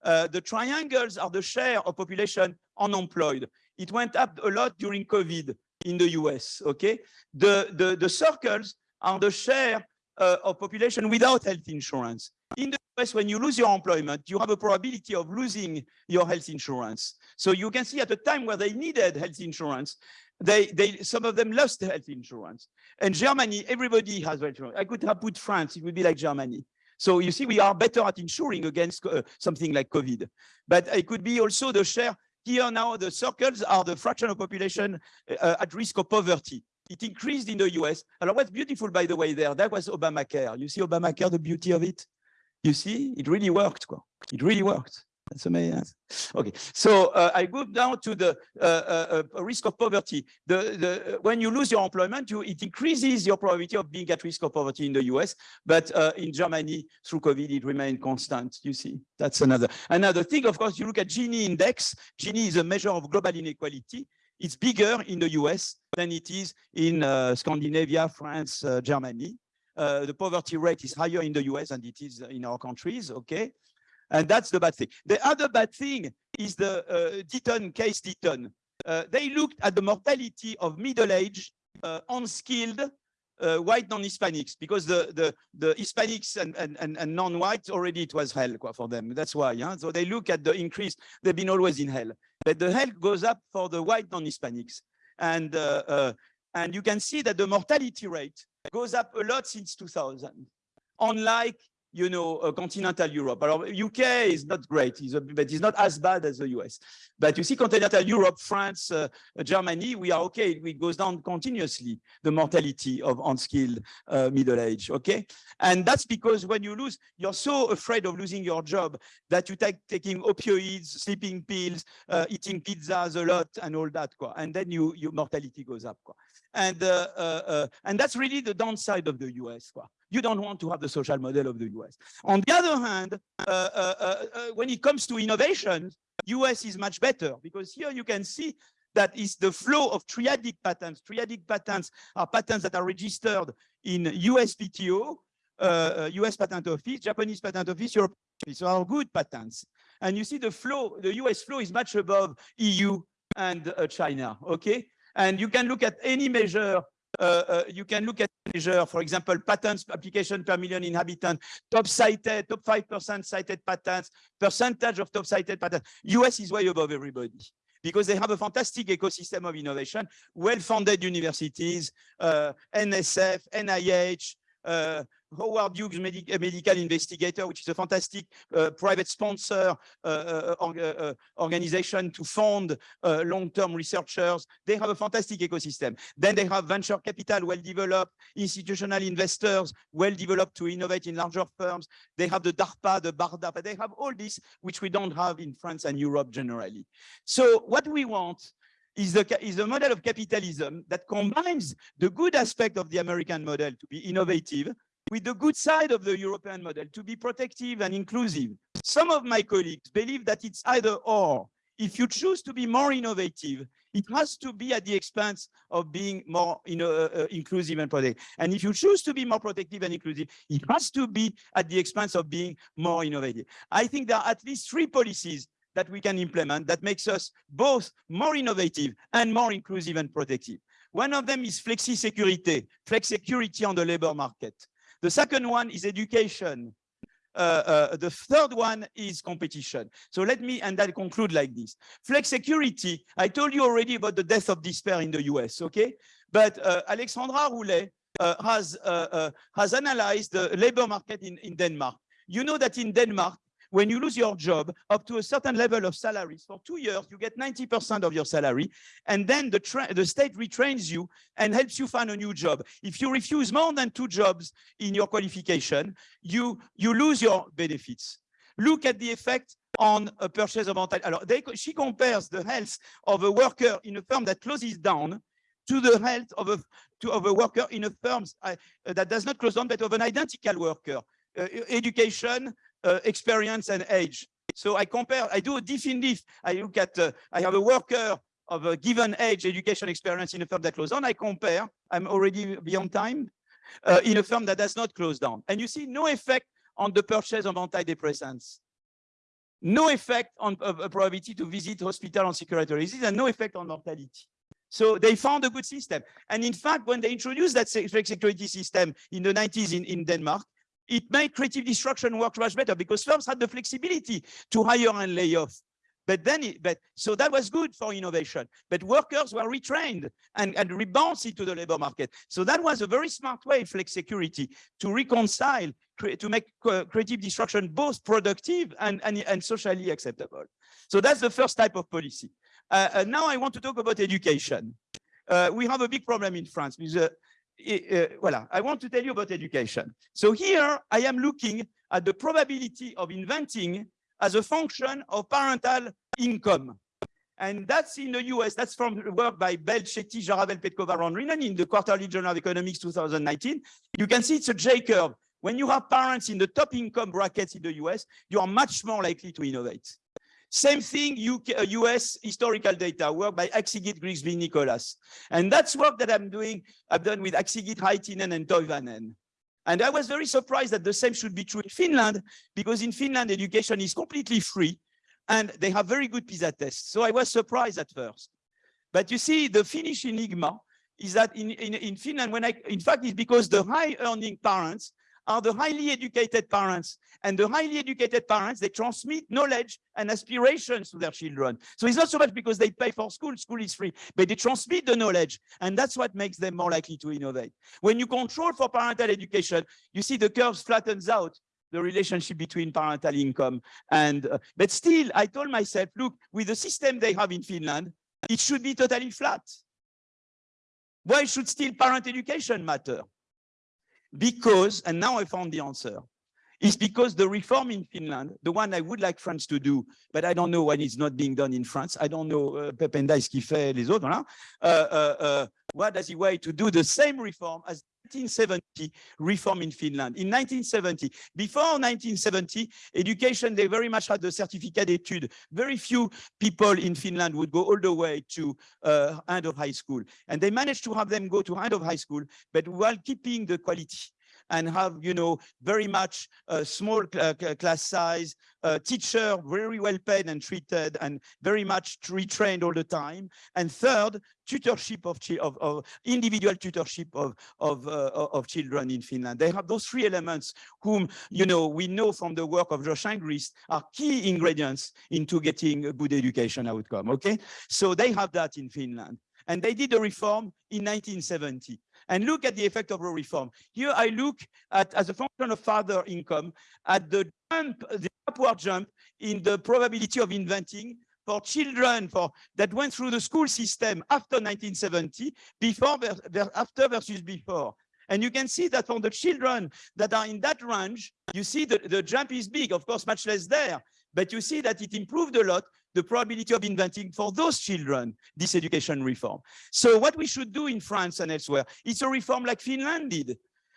Speaker 1: the triangles are the share of population unemployed. It went up a lot during COVID in the US, okay? The, the, the circles are the share uh, of population without health insurance. In the US, when you lose your employment, you have a probability of losing your health insurance. So you can see at the time where they needed health insurance, they, they, some of them lost health insurance. And Germany, everybody has health insurance. I could have put France, it would be like Germany. So you see, we are better at insuring against uh, something like COVID. But it could be also the share here now, the circles are the fraction of population uh, at risk of poverty. It increased in the US. And what's beautiful, by the way, there, that was Obamacare. You see Obamacare, the beauty of it? You see, it really worked. It really worked. That's amazing. Okay, so uh, I go down to the uh, uh, uh, risk of poverty. The, the, when you lose your employment, you, it increases your probability of being at risk of poverty in the US, but uh, in Germany, through COVID, it remained constant, you see. That's another. Another thing, of course, you look at Gini index. Gini is a measure of global inequality. It's bigger in the US than it is in uh, Scandinavia, France, Germany. the poverty rate is higher in the US than it is in our countries, okay? And that's the bad thing. The other bad thing is the uh, Deaton case Deaton. Uh, they looked at the mortality of middle-aged, uh, unskilled, uh, white non-Hispanics, because the, the, the Hispanics and, and, and, non-whites already it was hell for them. That's why. Yeah? So they look at the increase. They've been always in hell. But the hell goes up for the white non-Hispanics. And, uh, uh, and you can see that the mortality rate goes up a lot since 2000. Unlike you know, uh, continental Europe. Alors, UK is not great, it's a, but it's not as bad as the US. But you see continental Europe, France, uh, Germany, we are okay. It goes down continuously, the mortality of unskilled uh, middle age, okay? And that's because when you lose, you're so afraid of losing your job that you take taking opioids, sleeping pills, uh, eating pizzas a lot and all that, quoi. and then you, your mortality goes up. Quoi. And, uh, uh, and that's really the downside of the US. Quoi. You don't want to have the social model of the US. On the other hand, uh, uh, uh, uh when it comes to innovation, US is much better because here you can see that is the flow of triadic patents. Triadic patents are patents that are registered in USPTO, uh, US Patent Office, Japanese Patent Office, European Office, so are good patents. And you see the flow, the US flow is much above EU and uh, China, okay? And you can look at any measure uh, uh, you can look at measure, for example, patents application per million inhabitants, top cited, top 5% cited patents, percentage of top cited patents. US is way above everybody because they have a fantastic ecosystem of innovation, well-funded universities, uh, NSF, NIH, uh, Howard Hughes Medi Medical Investigator, which is a fantastic uh, private sponsor uh, uh, uh organization to fund uh, long-term researchers. They have a fantastic ecosystem. Then they have venture capital well-developed, institutional investors well-developed to innovate in larger firms. They have the DARPA, the BARDA, but they have all this, which we don't have in France and Europe generally. So what we want is the, is a model of capitalism that combines the good aspect of the American model to be innovative with the good side of the European model to be protective and inclusive. Some of my colleagues believe that it's either or. If you choose to be more innovative, it has to be at the expense of being more you know, uh, uh, inclusive and protective. And if you choose to be more protective and inclusive, it has to be at the expense of being more innovative. I think there are at least three policies that we can implement that makes us both more innovative and more inclusive and protective. One of them is flexi-security, flex security on the labor market. The second one is education. Uh, uh, the third one is competition. So let me, and I'll conclude like this. Flex security, I told you already about the death of despair in the US, okay? But uh, Alexandra Roulet uh, has, uh, uh, has analyzed the labor market in, in Denmark. You know that in Denmark, when you lose your job up to a certain level of salaries for two years, you get 90% of your salary. And then the, the state retrains you and helps you find a new job. If you refuse more than two jobs in your qualification, you, you lose your benefits. Look at the effect on a purchase of mental. Alors, they, she compares the health of a worker in a firm that closes down to the health of a, to, of a worker in a firm uh, that does not close down, but of an identical worker, uh, education, uh, experience, and age. So I compare, I do a diff in diff. I look at, uh, I have a worker of a given age, education experience in a firm that closed down. I compare, I'm already beyond time, uh, in a firm that does not close down. And you see no effect on the purchase of antidepressants. No effect on uh, probability to visit hospital on security disease and no effect on mortality. So they found a good system. And in fact, when they introduced that security system in the 90s in, in Denmark, it made creative destruction work much better because firms had the flexibility to hire and lay off. But then, it, but so that was good for innovation. But workers were retrained and, and rebounced into the labor market. So that was a very smart way, flex security, to reconcile, to make creative destruction both productive and, and, and socially acceptable. So that's the first type of policy. Uh, uh, now I want to talk about education. Uh, we have a big problem in France with uh, uh, well, uh, I want to tell you about education. So here I am looking at the probability of inventing as a function of parental income. And that's in the US, that's from the work by Bell, Chetty, Jaravel, Petkova, Van Reenen in the Quarterly Journal of Economics 2019. You can see it's a J curve. When you have parents in the top income brackets in the US, you are much more likely to innovate. Same thing, UK, US uh, historical data, work by Akcigit, Grigsby, Nicholas. And that's work that I'm doing, I've done with Akcigit, Hyytinen, and Toivanen. And I was very surprised that the same should be true in Finland, because in Finland, education is completely free and they have very good PISA tests. So I was surprised at first. But you see, the Finnish enigma is that in, in, in Finland, when I, in fact, it's because the high earning parents are the highly educated parents. And the highly educated parents, they transmit knowledge and aspirations to their children. So it's not so much because they pay for school, school is free, but they transmit the knowledge. And that's what makes them more likely to innovate. When you control for parental education, you see the curves flattens out the relationship between parental income and, uh, but still, I told myself, look, with the system they have in Finland, it should be totally flat. Why should still parent education matter? Because, and now I found the answer, is because the reform in Finland, the one I would like France to do, but I don't know why it's not being done in France. I don't know uh, Pependa fait, les autres. Uh, uh, uh, what does he wait to do the same reform as 1970 reform in Finland. In 1970, before 1970, education, they very much had the certificate d'études. Very few people in Finland would go all the way to uh, end of high school. And they managed to have them go to end of high school, but while keeping the quality and have, you know, very much uh, small uh, class size, uh, teacher very well paid and treated and very much retrained all the time. And third, tutorship of, of, of individual tutorship of, of, of children in Finland. They have those three elements whom, you know, we know from the work of Josh Angrist are key ingredients into getting a good education outcome, okay? So they have that in Finland. And they did a reform in 1970 and look at the effect of the reform. Here I look at, as a function of father income, at the jump, the upward jump in the probability of inventing for children for that went through the school system after 1970, before after versus before. And you can see that for the children that are in that range, you see the, the jump is big, of course, much less there, but you see that it improved a lot the probability of inventing for those children this education reform. So what we should do in France and elsewhere, it's a reform like Finland did.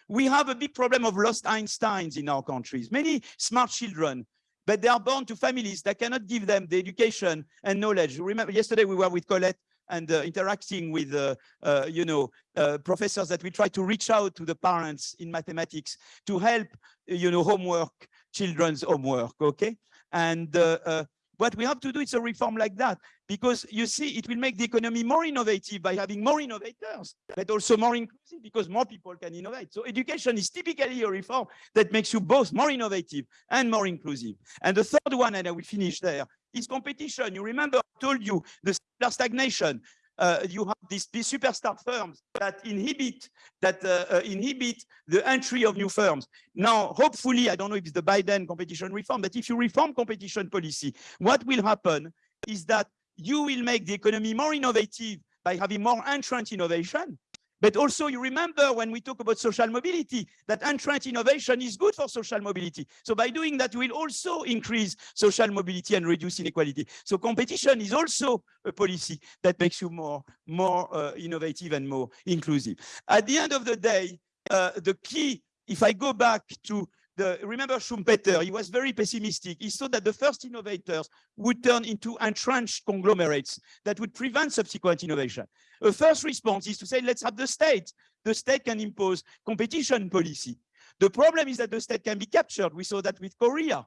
Speaker 1: We have a big problem of lost Einsteins in our countries, many smart children, but they are born to families that cannot give them the education and knowledge. Remember, yesterday we were with Colette and uh, interacting with, uh, uh, you know, uh, professors that we try to reach out to the parents in mathematics to help, you know, homework, children's homework, okay? And uh, uh, what we have to do is a reform like that, because you see, it will make the economy more innovative by having more innovators, but also more inclusive because more people can innovate. So education is typically a reform that makes you both more innovative and more inclusive. And the third one, and I will finish there, is competition. You remember I told you the stagnation uh, you have these, superstar firms that inhibit that uh, uh, inhibit the entry of new firms. Now, hopefully, I don't know if it's the Biden competition reform, but if you reform competition policy, what will happen is that you will make the economy more innovative by having more entrant innovation. But also you remember when we talk about social mobility, that entrant innovation is good for social mobility. So by doing that, we'll also increase social mobility and reduce inequality. So competition is also a policy that makes you more, more uh, innovative and more inclusive. At the end of the day, uh, the key, if I go back to the, remember Schumpeter, he was very pessimistic. He saw that the first innovators would turn into entrenched conglomerates that would prevent subsequent innovation. A first response is to say, let's have the state. The state can impose competition policy. The problem is that the state can be captured. We saw that with Korea.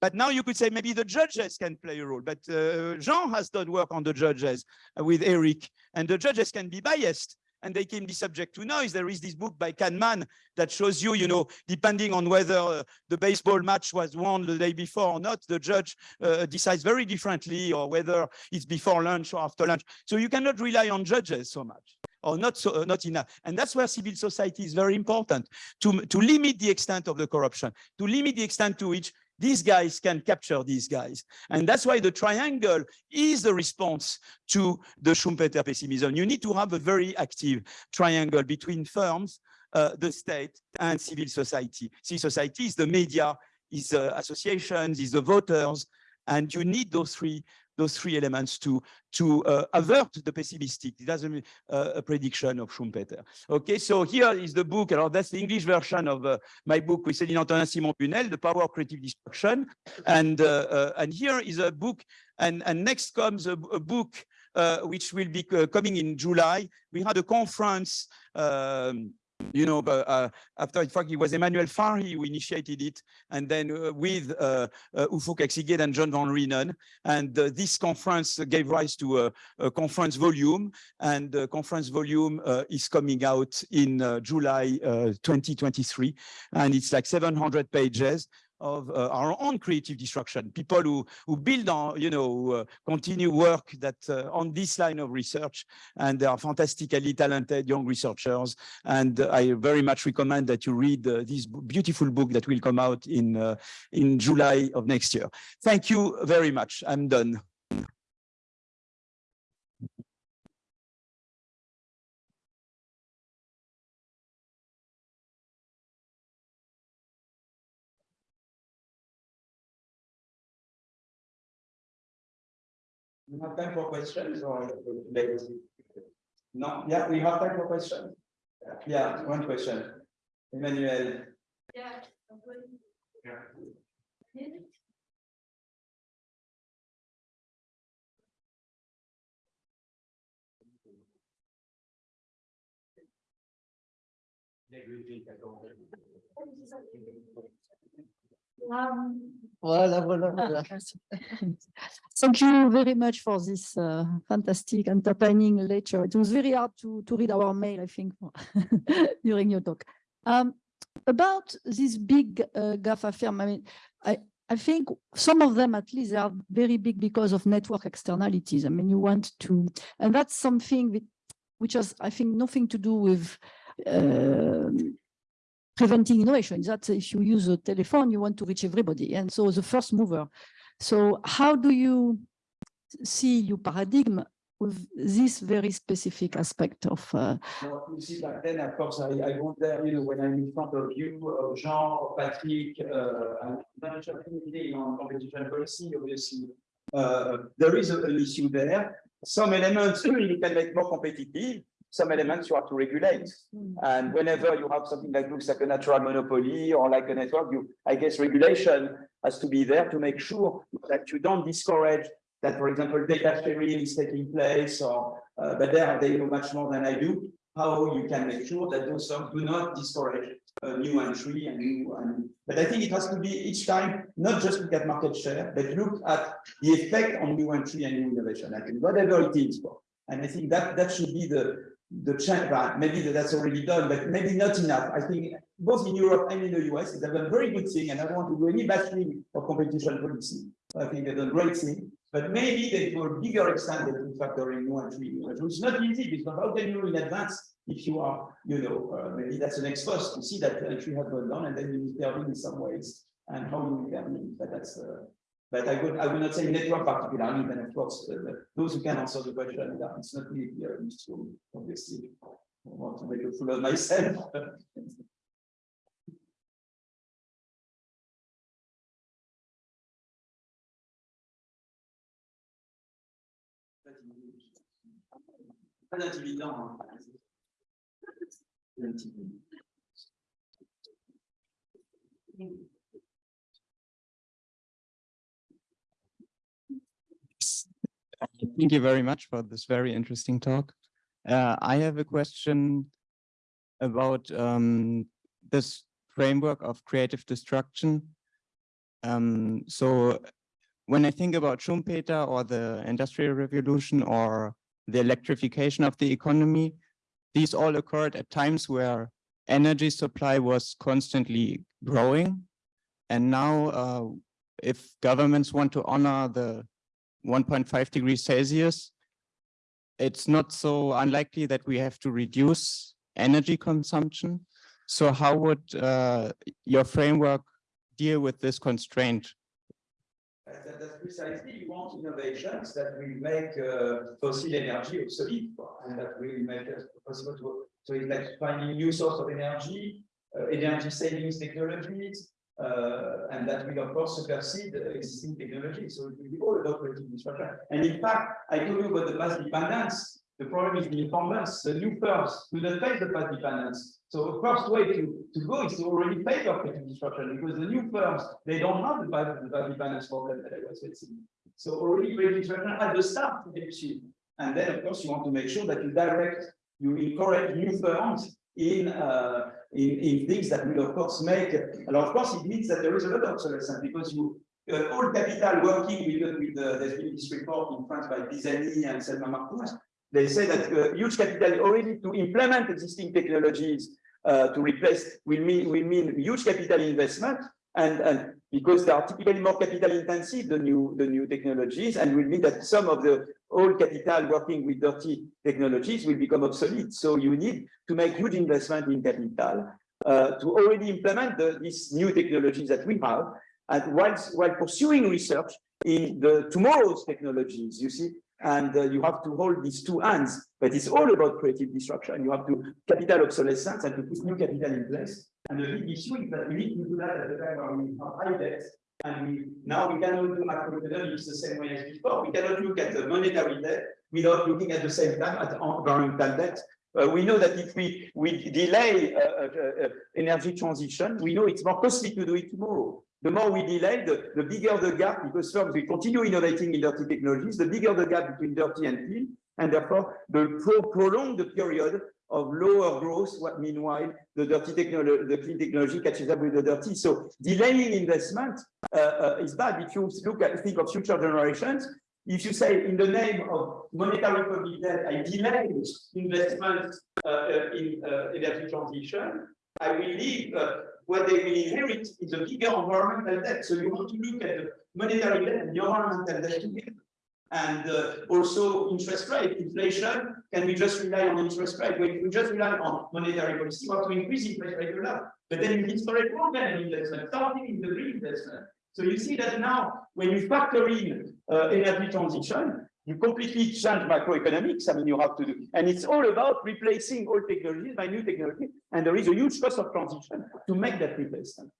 Speaker 1: But now you could say maybe the judges can play a role. But uh, Jean has done work on the judges with Eric, and the judges can be biased and they can be subject to noise. There is this book by Kahneman that shows you, you know, depending on whether uh, the baseball match was won the day before or not, the judge uh, decides very differently or whether it's before lunch or after lunch. So you cannot rely on judges so much or not so uh, not enough and that's where civil society is very important to to limit the extent of the corruption to limit the extent to which these guys can capture these guys. And that's why the triangle is the response to the Schumpeter pessimism. You need to have a very active triangle between firms, uh, the state, and civil society. Civil society is the media, is the associations, is the voters, and you need those three those three elements to to uh, avert the pessimistic. That's a, uh, a, prediction of Schumpeter. Okay, so here is the book. Alors, that's the English version of uh, my book with Céline Antonin Simon Bunel, The Power of Creative Destruction. And uh, uh, and here is a book, and, and next comes a, a book uh, which will be coming in July. We had a conference um, you know, but, uh, after in fact, it was Emmanuel Farhi who initiated it, and then uh, with uh, uh, Akcigit and John Van Reenen. And uh, this conference gave rise to a, a conference volume, and the conference volume uh, is coming out in uh, July 2023. And it's like 700 pages of uh, our own creative destruction, people who, who build on, you know, uh, continue work that uh, on this line of research, and they are fantastically talented young researchers. And I very much recommend that you read uh, this beautiful book that will come out in, uh, in July of next year. Thank you very much. I'm done. We have time for questions or no? Yeah, we have time for questions. Yeah, one question. Emmanuel. Yeah. yeah.
Speaker 2: Um, voilà, voilà, voilà. Thank you very much for this uh, fantastic entertaining lecture. It was very hard to, to read our mail, I think, during your talk. Um, about this big uh, GAFA firm, I mean, I, I think some of them at least are very big because of network externalities. I mean, you want to, and that's something which has, I think, nothing to do with uh, preventing innovation. That if you use a telephone, you want to reach everybody. And so the first mover. So how do you see your paradigm with this very specific aspect of uh,
Speaker 1: you see back then of course I, I went there you know when I'm in front of you uh, Jean Patrick uh, and on competition policy obviously uh, there is a, an issue there some elements you can make more competitive some elements you have to regulate. Mm. And whenever you have something that looks like a natural monopoly or like a network, you, I guess regulation has to be there to make sure that you don't discourage that, for example, data sharing is taking place, or uh, but there they know much more than I do. How you can make sure that those firms do not discourage a new entry and new. And, but I think it has to be each time not just look at market share, but look at the effect on new entry and new innovation. I think whatever it is for. And I think that that should be the the change, maybe that's already done, but maybe not enough. I think both in Europe and in the US, they've a very good thing, and I don't want to do any bashing for competition policy. I think they've done great thing, but maybe they to a bigger extent than factoring new entry, which is not easy because how can you in advance if you are, you know, uh, maybe that's next first to see that entry has gone down and then you intervene in some ways and how you intervene. But that's uh, but I would I would not say network particularly, but of course, uh, those who can answer the question, it's not me really uh, useful, obviously. want to make a fool of myself.
Speaker 3: Thank you very much for this very interesting talk. Uh, I have a question about um, this framework of creative destruction. Um, so when I think about Schumpeter or the Industrial Revolution or the electrification of the economy, these all occurred at times where energy supply was constantly growing. And now uh, if governments want to honor the 1.5 degrees Celsius, it's not so unlikely that we have to reduce energy consumption. So how would uh, your framework deal with this constraint?
Speaker 1: That- that- That's precisely, you want innovations that will make uh, fossil energy obsolete, and that will make it possible to, so it's like finding new source of energy, uh, energy savings technologies, and that will of course supersede uh, existing technology. So it will be all about creative disruption. And in fact, I told you about the path dependence. The problem is the incumbents, the new firms do not face the path dependence. So the first way to, to go is to already pay your creative disruption because the new firms, they don't have the past, the path dependence problem that I was facing. So already creative disruption at the start helps you. And then of course you want to make sure that you direct, you encourage new firms in uh, in, in things that will of course make, and of course it means that there is a lot of obsolescence because you, uh, all capital working with, with the, there's been this report in France by Pisani and Selma Mahfouz, they say that uh, huge capital already to implement existing technologies uh, to replace will mean, will mean huge capital investment and, and because they are typically more capital intensive, the new, the new technologies, and will mean that some of the old capital working with dirty technologies will become obsolete. So you need to make huge investment in capital uh, to already implement the, these new technologies that we have, and whilst while pursuing research in the tomorrow's technologies, you see, and uh, you have to hold these two hands, but it's all about creative destruction. You have to capital obsolescence and to put new capital in place. And the big issue is that we need to do that at the time where we have high debt, and now we cannot do macroeconomics the same way as before. We cannot look at the monetary debt without looking at the same time at environmental debt. Uh, we know that if we, we delay uh, uh, uh, energy transition, we know it's more costly to do it tomorrow. The more we delay, the, the bigger the gap, because firms we continue innovating in dirty technologies, the bigger the gap between dirty and clean, and therefore the pro prolong the period of lower growth, what meanwhile the dirty technology, the clean technology catches up with the dirty. So delaying investment uh, uh, is bad. If you look at think of future generations, if you say in the name of monetary public debt, I delay investment uh, in uh, energy transition, I will leave uh, what they will inherit is a bigger environmental debt. So you want to look at the monetary debt and the environmental debt together. And uh, also interest rate, inflation, can we just rely on interest rate? We just rely on monetary policy, we have to increase interest rate a lot. But then you need storage program investment, starting in the green investment. So you see that now, when you factor in uh, energy transition, you completely change macroeconomics. I mean, you have to do, and it's all about replacing old technologies by new technology. And there is a huge cost of transition to make that replacement.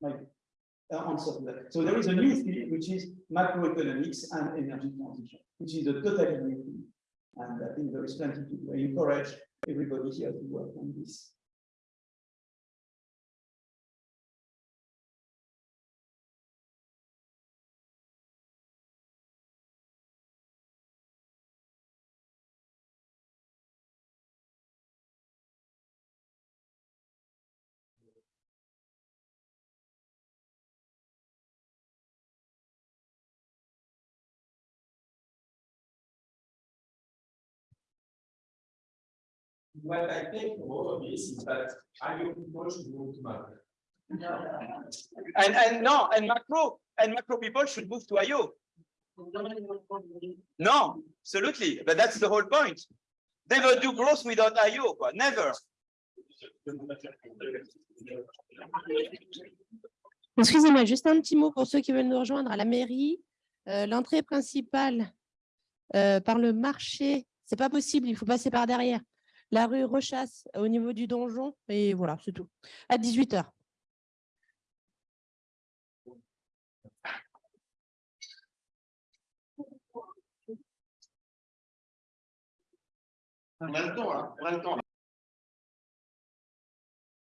Speaker 1: Like, Uh, that. So there is a new field, which is macroeconomics and energy transition, which is a totally new field. And I think there is plenty to encourage everybody here to work on this.
Speaker 4: What I think from all of this is that IO people should move to macro.
Speaker 1: And, and no, and macro, and macro people should move to IO. No, absolutely, but that's the whole point. Never do growth without IO, never.
Speaker 5: Excusez-moi, juste un petit mot pour ceux qui veulent nous rejoindre à la mairie. Euh, L'entrée principale euh, par le marché, c'est pas possible, il faut passer par derrière. La rue Rechasse au niveau du donjon. Et voilà, c'est tout. À 18h.
Speaker 6: On a le temps, hein, on a le temps.